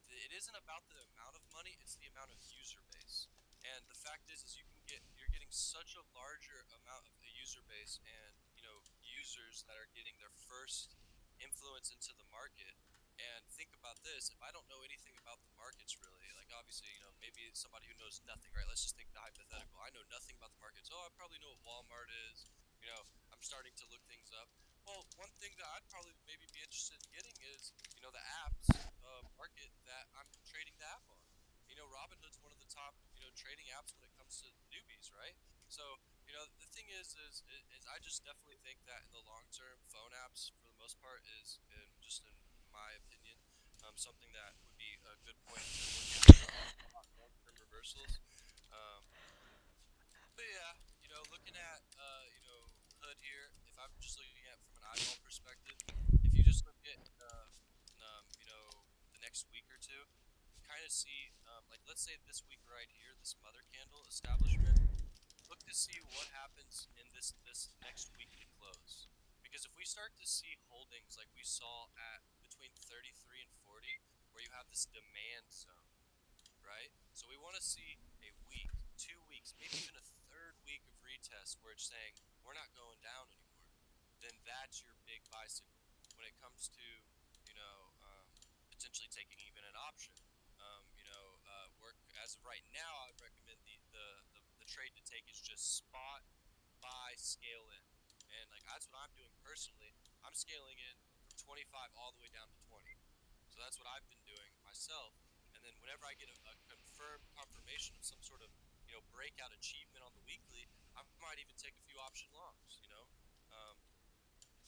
It, isn't about the amount of money; it's the amount of user base. And the fact is, is you can get such a larger amount of a user base, and you know, users that are getting their first influence into the market and think about this: if I don't know anything about the markets really, like obviously, you know, maybe somebody who knows nothing, right? Let's just think the hypothetical. I know nothing about the markets. Oh, I probably know what Walmart is. You know, I'm starting to look things up. Well, one thing that I'd probably maybe be interested in getting is, you know, the apps uh, market that I'm trading the app on. You know, Robinhood's one of the top, trading apps when it comes to newbies, right? So, you know, the thing is, is, is I just definitely think that in the long term, phone apps for the most part is, in just in my opinion, um, something that would be a good point look at long-term reversals. Um, but yeah, you know, looking at uh, you know Hood here, if I'm just looking at from an eyeball perspective, if you just look at uh, um, you know the next week or two, see um, like let's say this week right here, this mother candle establishment. Look to see what happens in this this next weekly close. Because if we start to see holdings like we saw at between 33 and 40 where you have this demand zone, right? So we want to see a week, two weeks, maybe even a third week of retest where it's saying we're not going down anymore. Then that's your big signal. When it comes to, you know, um, potentially taking even an option, um, you know, uh, work as of right now, I'd recommend the, the, the, the trade to take is just spot, buy, scale in. And like that's what I'm doing personally. I'm scaling in from 25 all the way down to 20. So that's what I've been doing myself. And then whenever I get a, a confirmed confirmation of some sort of you know breakout achievement on the weekly, I might even take a few option longs. You know, um,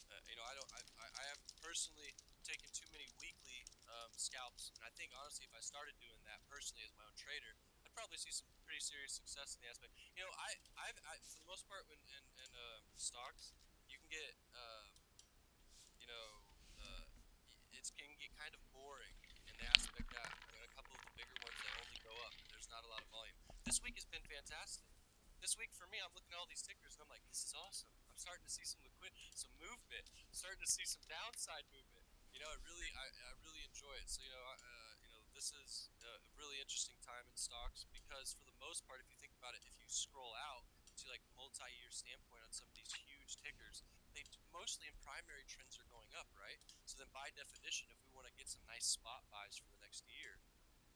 uh, you know I don't I, I haven't personally taken too many weekly um, scalps, and I think honestly if I started doing that personally as my own trader, I'd probably see some pretty serious success in the aspect. You know, I I've I, for the most part when in, in uh, stocks you can get uh, you know it can get kind of boring in the aspect that a couple of the bigger ones that only go up. There's not a lot of volume. This week has been fantastic. This week for me, I'm looking at all these tickers and I'm like, this is awesome. I'm starting to see some liquid, some movement. I'm starting to see some downside movement. You know, it really, I, I really enjoy it. So you know, uh, you know, this is a really interesting time in stocks because for the most part, if you think about it, if you scroll out to like multi-year standpoint on some of these huge tickers, they mostly in primary trends are going up, right? So then by definition, if we want to get some nice spot buys for the next year,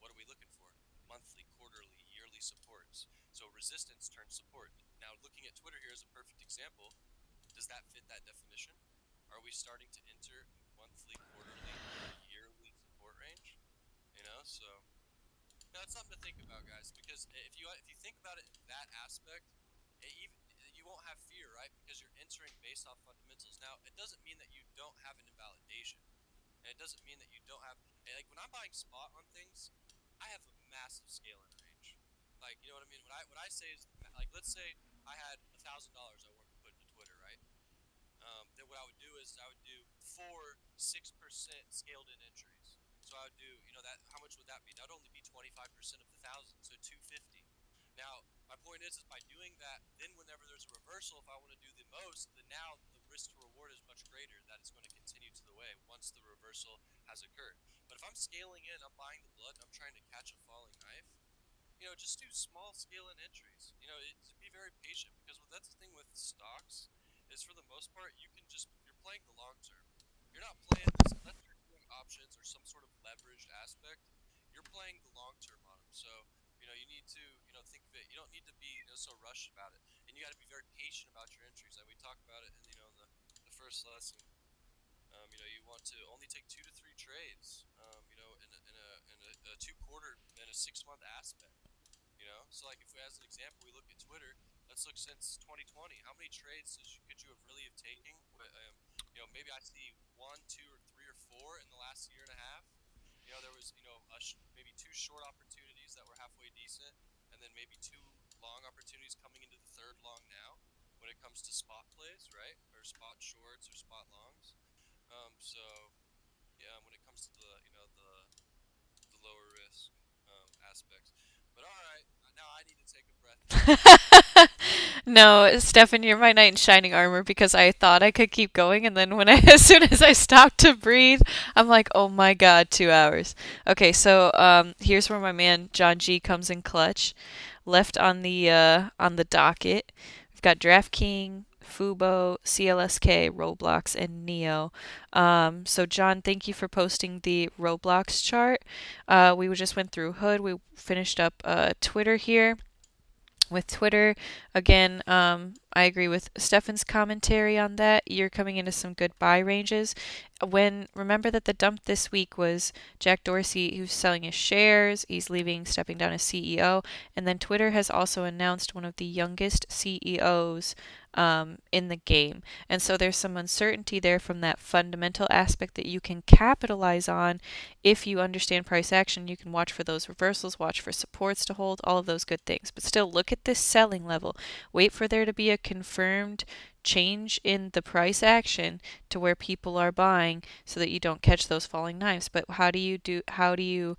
what are we looking for? Monthly, quarterly, yearly supports. So resistance turns support. Now looking at Twitter here is a perfect example. Does that fit that definition? Are we starting to enter monthly, quarterly, yearly support range? You know, so it's something to think about, guys. Because if you if you think about it in that aspect, it even you won't have fear, right? Because you're entering based off fundamentals. Now, it doesn't mean that you don't have an invalidation, and it doesn't mean that you don't have like when I'm buying spot on things, I have a massive scaling range. Like you know what I mean? What I what I say is like let's say I had a thousand dollars I wanted to put into Twitter, right? um, then what I would do is I would do four six percent scaled in entries. So I would do, you know, that how much would that be? That would only be twenty five percent of the thousand, so two fifty. Now my point is, is by doing that, then whenever there's a reversal, if I want to do the most, then now the risk to reward is much greater. That it's going to continue to the way once the reversal has occurred. But if I'm scaling in, I'm buying the blood, and I'm trying to catch a falling knife. You know, just do small scale in entries. You know, it, be very patient because that's the thing with stocks is for the most part you can just you're playing the long term. You're not playing this unless you're doing options or some sort of leveraged aspect. You're playing the long term on them. So you know you need to you know think of it. You don't need to be you know, so rushed about it, and you got to be very patient about your entries. Like we talked about it in you know in the, the first lesson. Um, you know you want to only take two to three trades. Um, you know in a, in a, in a, a two quarter and a six month aspect. You know, so like if we, as an example, we look at Twitter, let's look since 2020. How many trades you, could you have really have taken? Um, you know, maybe I see one, two, or three, or four in the last year and a half. You know, there was you know maybe two short opportunities that were halfway decent, and then maybe two long opportunities coming into the third long now. When it comes to spot plays, right, or spot shorts or spot longs. Um, so yeah, when it comes to the you know the the lower risk um, aspects. But all right, now I need to take a breath. no, Stefan, you're my knight in shining armor because I thought I could keep going, and then when I, as soon as I stopped to breathe, I'm like, oh my god, two hours. Okay, so um, here's where my man John G comes in clutch, left on the uh, on the docket. We've got DraftKings, Fubo, CLSK, Roblox, and NIO. Um, so, John, thank you for posting the Roblox chart. Uh, we just went through Hood. We finished up uh, Twitter here with Twitter. Again, um, I agree with Stefan's commentary on that. You're coming into some good buy ranges. When remember that the dump this week was Jack Dorsey who's selling his shares, he's leaving, stepping down as CEO, and then Twitter has also announced one of the youngest CEOs um, in the game. And so there's some uncertainty there from that fundamental aspect that you can capitalize on if you understand price action. You can watch for those reversals, watch for supports to hold, all of those good things. But still, look at this selling level. Wait for there to be a confirmed change in the price action to where people are buying so that you don't catch those falling knives. But how do you do how do you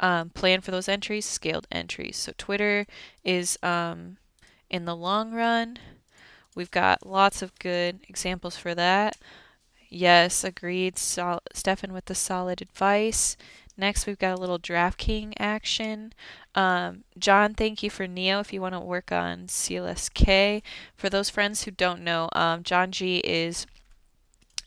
um, plan for those entries? Scaled entries. So Twitter is um, in the long run We've got lots of good examples for that. Yes, agreed. Sol- Stefan with the solid advice. Next, we've got a little DraftKings action. Um, John, thank you for NIO if you want to work on CLSK. For those friends who don't know, um, John G is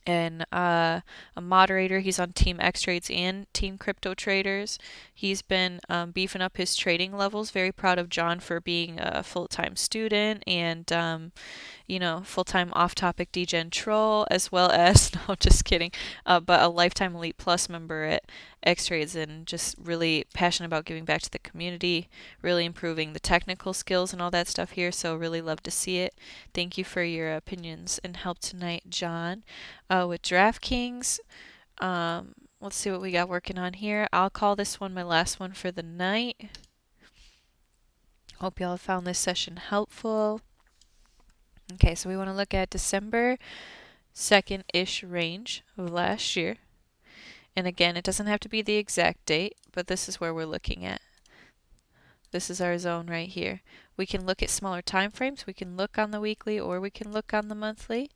and uh, a moderator. He's on Team X Trades and Team Crypto Traders. He's been um, beefing up his trading levels. Very proud of John for being a full time student and, um, you know, full time off topic DGen troll, as well as, no, just kidding, uh, but a lifetime Elite Plus member at X Trades and just really passionate about giving back to the community, really improving the technical skills and all that stuff here. So, really love to see it. Thank you for your opinions and help tonight, John. Uh, with DraftKings, um, let's see what we got working on here. I'll call this one my last one for the night. Hope y'all found this session helpful. Okay, so we want to look at December 2nd ish range of last year. And again, it doesn't have to be the exact date, but this is where we're looking at. This is our zone right here. We can look at smaller time frames. We can look on the weekly or we can look on the monthly.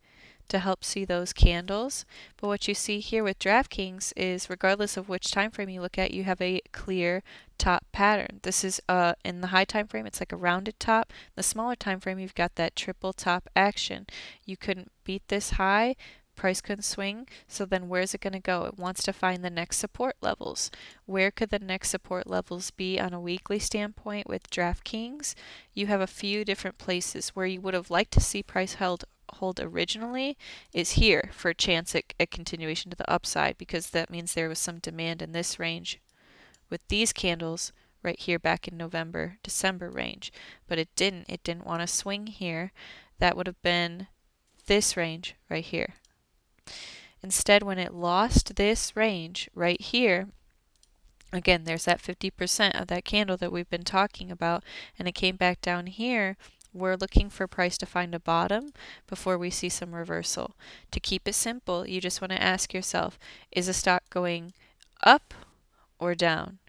to help see those candles. But what you see here with DraftKings is regardless of which time frame you look at, you have a clear top pattern. This is uh, in the high time frame, it's like a rounded top. The smaller time frame, you've got that triple top action. You couldn't beat this high, price could swing. So then where's it going to go? It wants to find the next support levels. Where could the next support levels be on a weekly standpoint with DraftKings? You have a few different places where you would have liked to see price held hold originally is here for a chance at a continuation to the upside because that means there was some demand in this range with these candles right here back in November, December range. But it didn't. It didn't want to swing here. That would have been this range right here. Instead, when it lost this range right here, again, there's that 50% of that candle that we've been talking about, and it came back down here, we're looking for price to find a bottom before we see some reversal. To keep it simple, you just want to ask yourself, is a stock going up or down?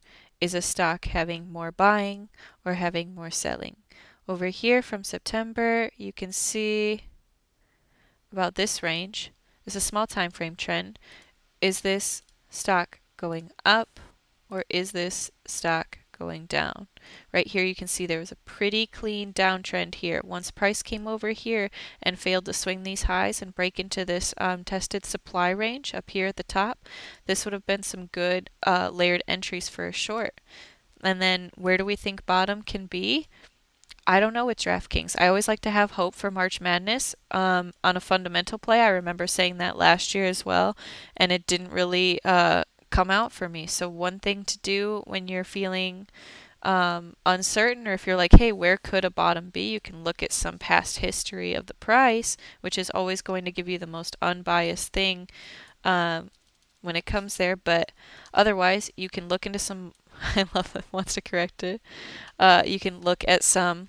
Is a stock having more buying or having more selling? Over here from September, you can see about this range is a small time frame trend. Is this stock going up or is this stock going down? Right here you can see there was a pretty clean downtrend here. Once price came over here and failed to swing these highs and break into this um, tested supply range up here at the top, this would have been some good uh, layered entries for a short. And then where do we think bottom can be? I don't know with DraftKings. I always like to have hope for March Madness um, on a fundamental play. I remember saying that last year as well, and it didn't really uh, come out for me. So, one thing to do when you're feeling um, uncertain, or if you're like, hey, where could a bottom be? You can look at some past history of the price, which is always going to give you the most unbiased thing um, when it comes there. But otherwise, you can look into some. I love that wants to correct it. Uh, you can look at some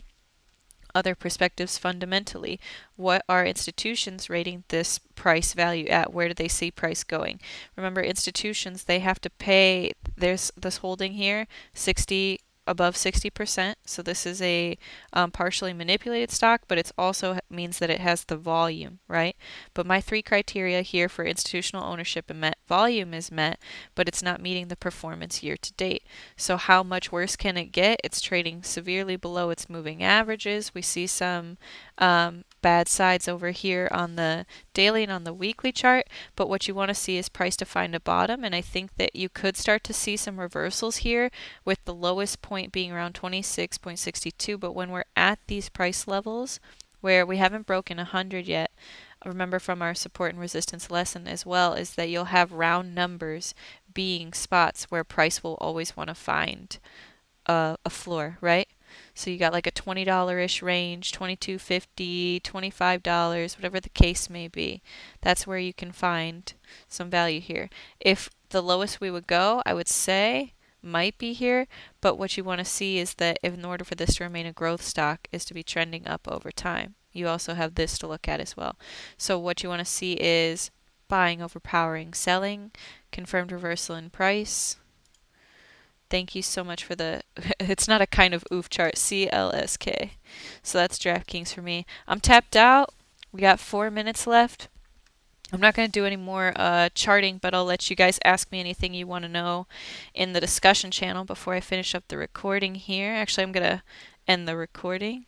other perspectives fundamentally. What are institutions rating this price value at? Where do they see price going? Remember, institutions, they have to pay, there's this holding here, 60 above 60%. So this is a um, partially manipulated stock, but it also means that it has the volume, right? But my three criteria here for institutional ownership and met volume is met, but it's not meeting the performance year to date. So how much worse can it get? It's trading severely below its moving averages. We see some um, bad sides over here on the daily and on the weekly chart, but what you want to see is price to find a bottom, and I think that you could start to see some reversals here with the lowest point being around 26.62, but when we're at these price levels where we haven't broken 100 yet, remember from our support and resistance lesson as well, is that you'll have round numbers being spots where price will always want to find a, a floor, right? So you got like a $20-ish range, $22.50, $25, whatever the case may be. That's where you can find some value here. If the lowest we would go, I would say might be here, but what you want to see is that if in order for this to remain a growth stock is to be trending up over time. You also have this to look at as well. So what you want to see is buying overpowering selling, confirmed reversal in price, Thank you so much for the, it's not a kind of oof chart, CLSK. So that's DraftKings for me. I'm tapped out. We got four minutes left. I'm not going to do any more uh, charting, but I'll let you guys ask me anything you want to know in the discussion channel before I finish up the recording here. Actually, I'm going to end the recording.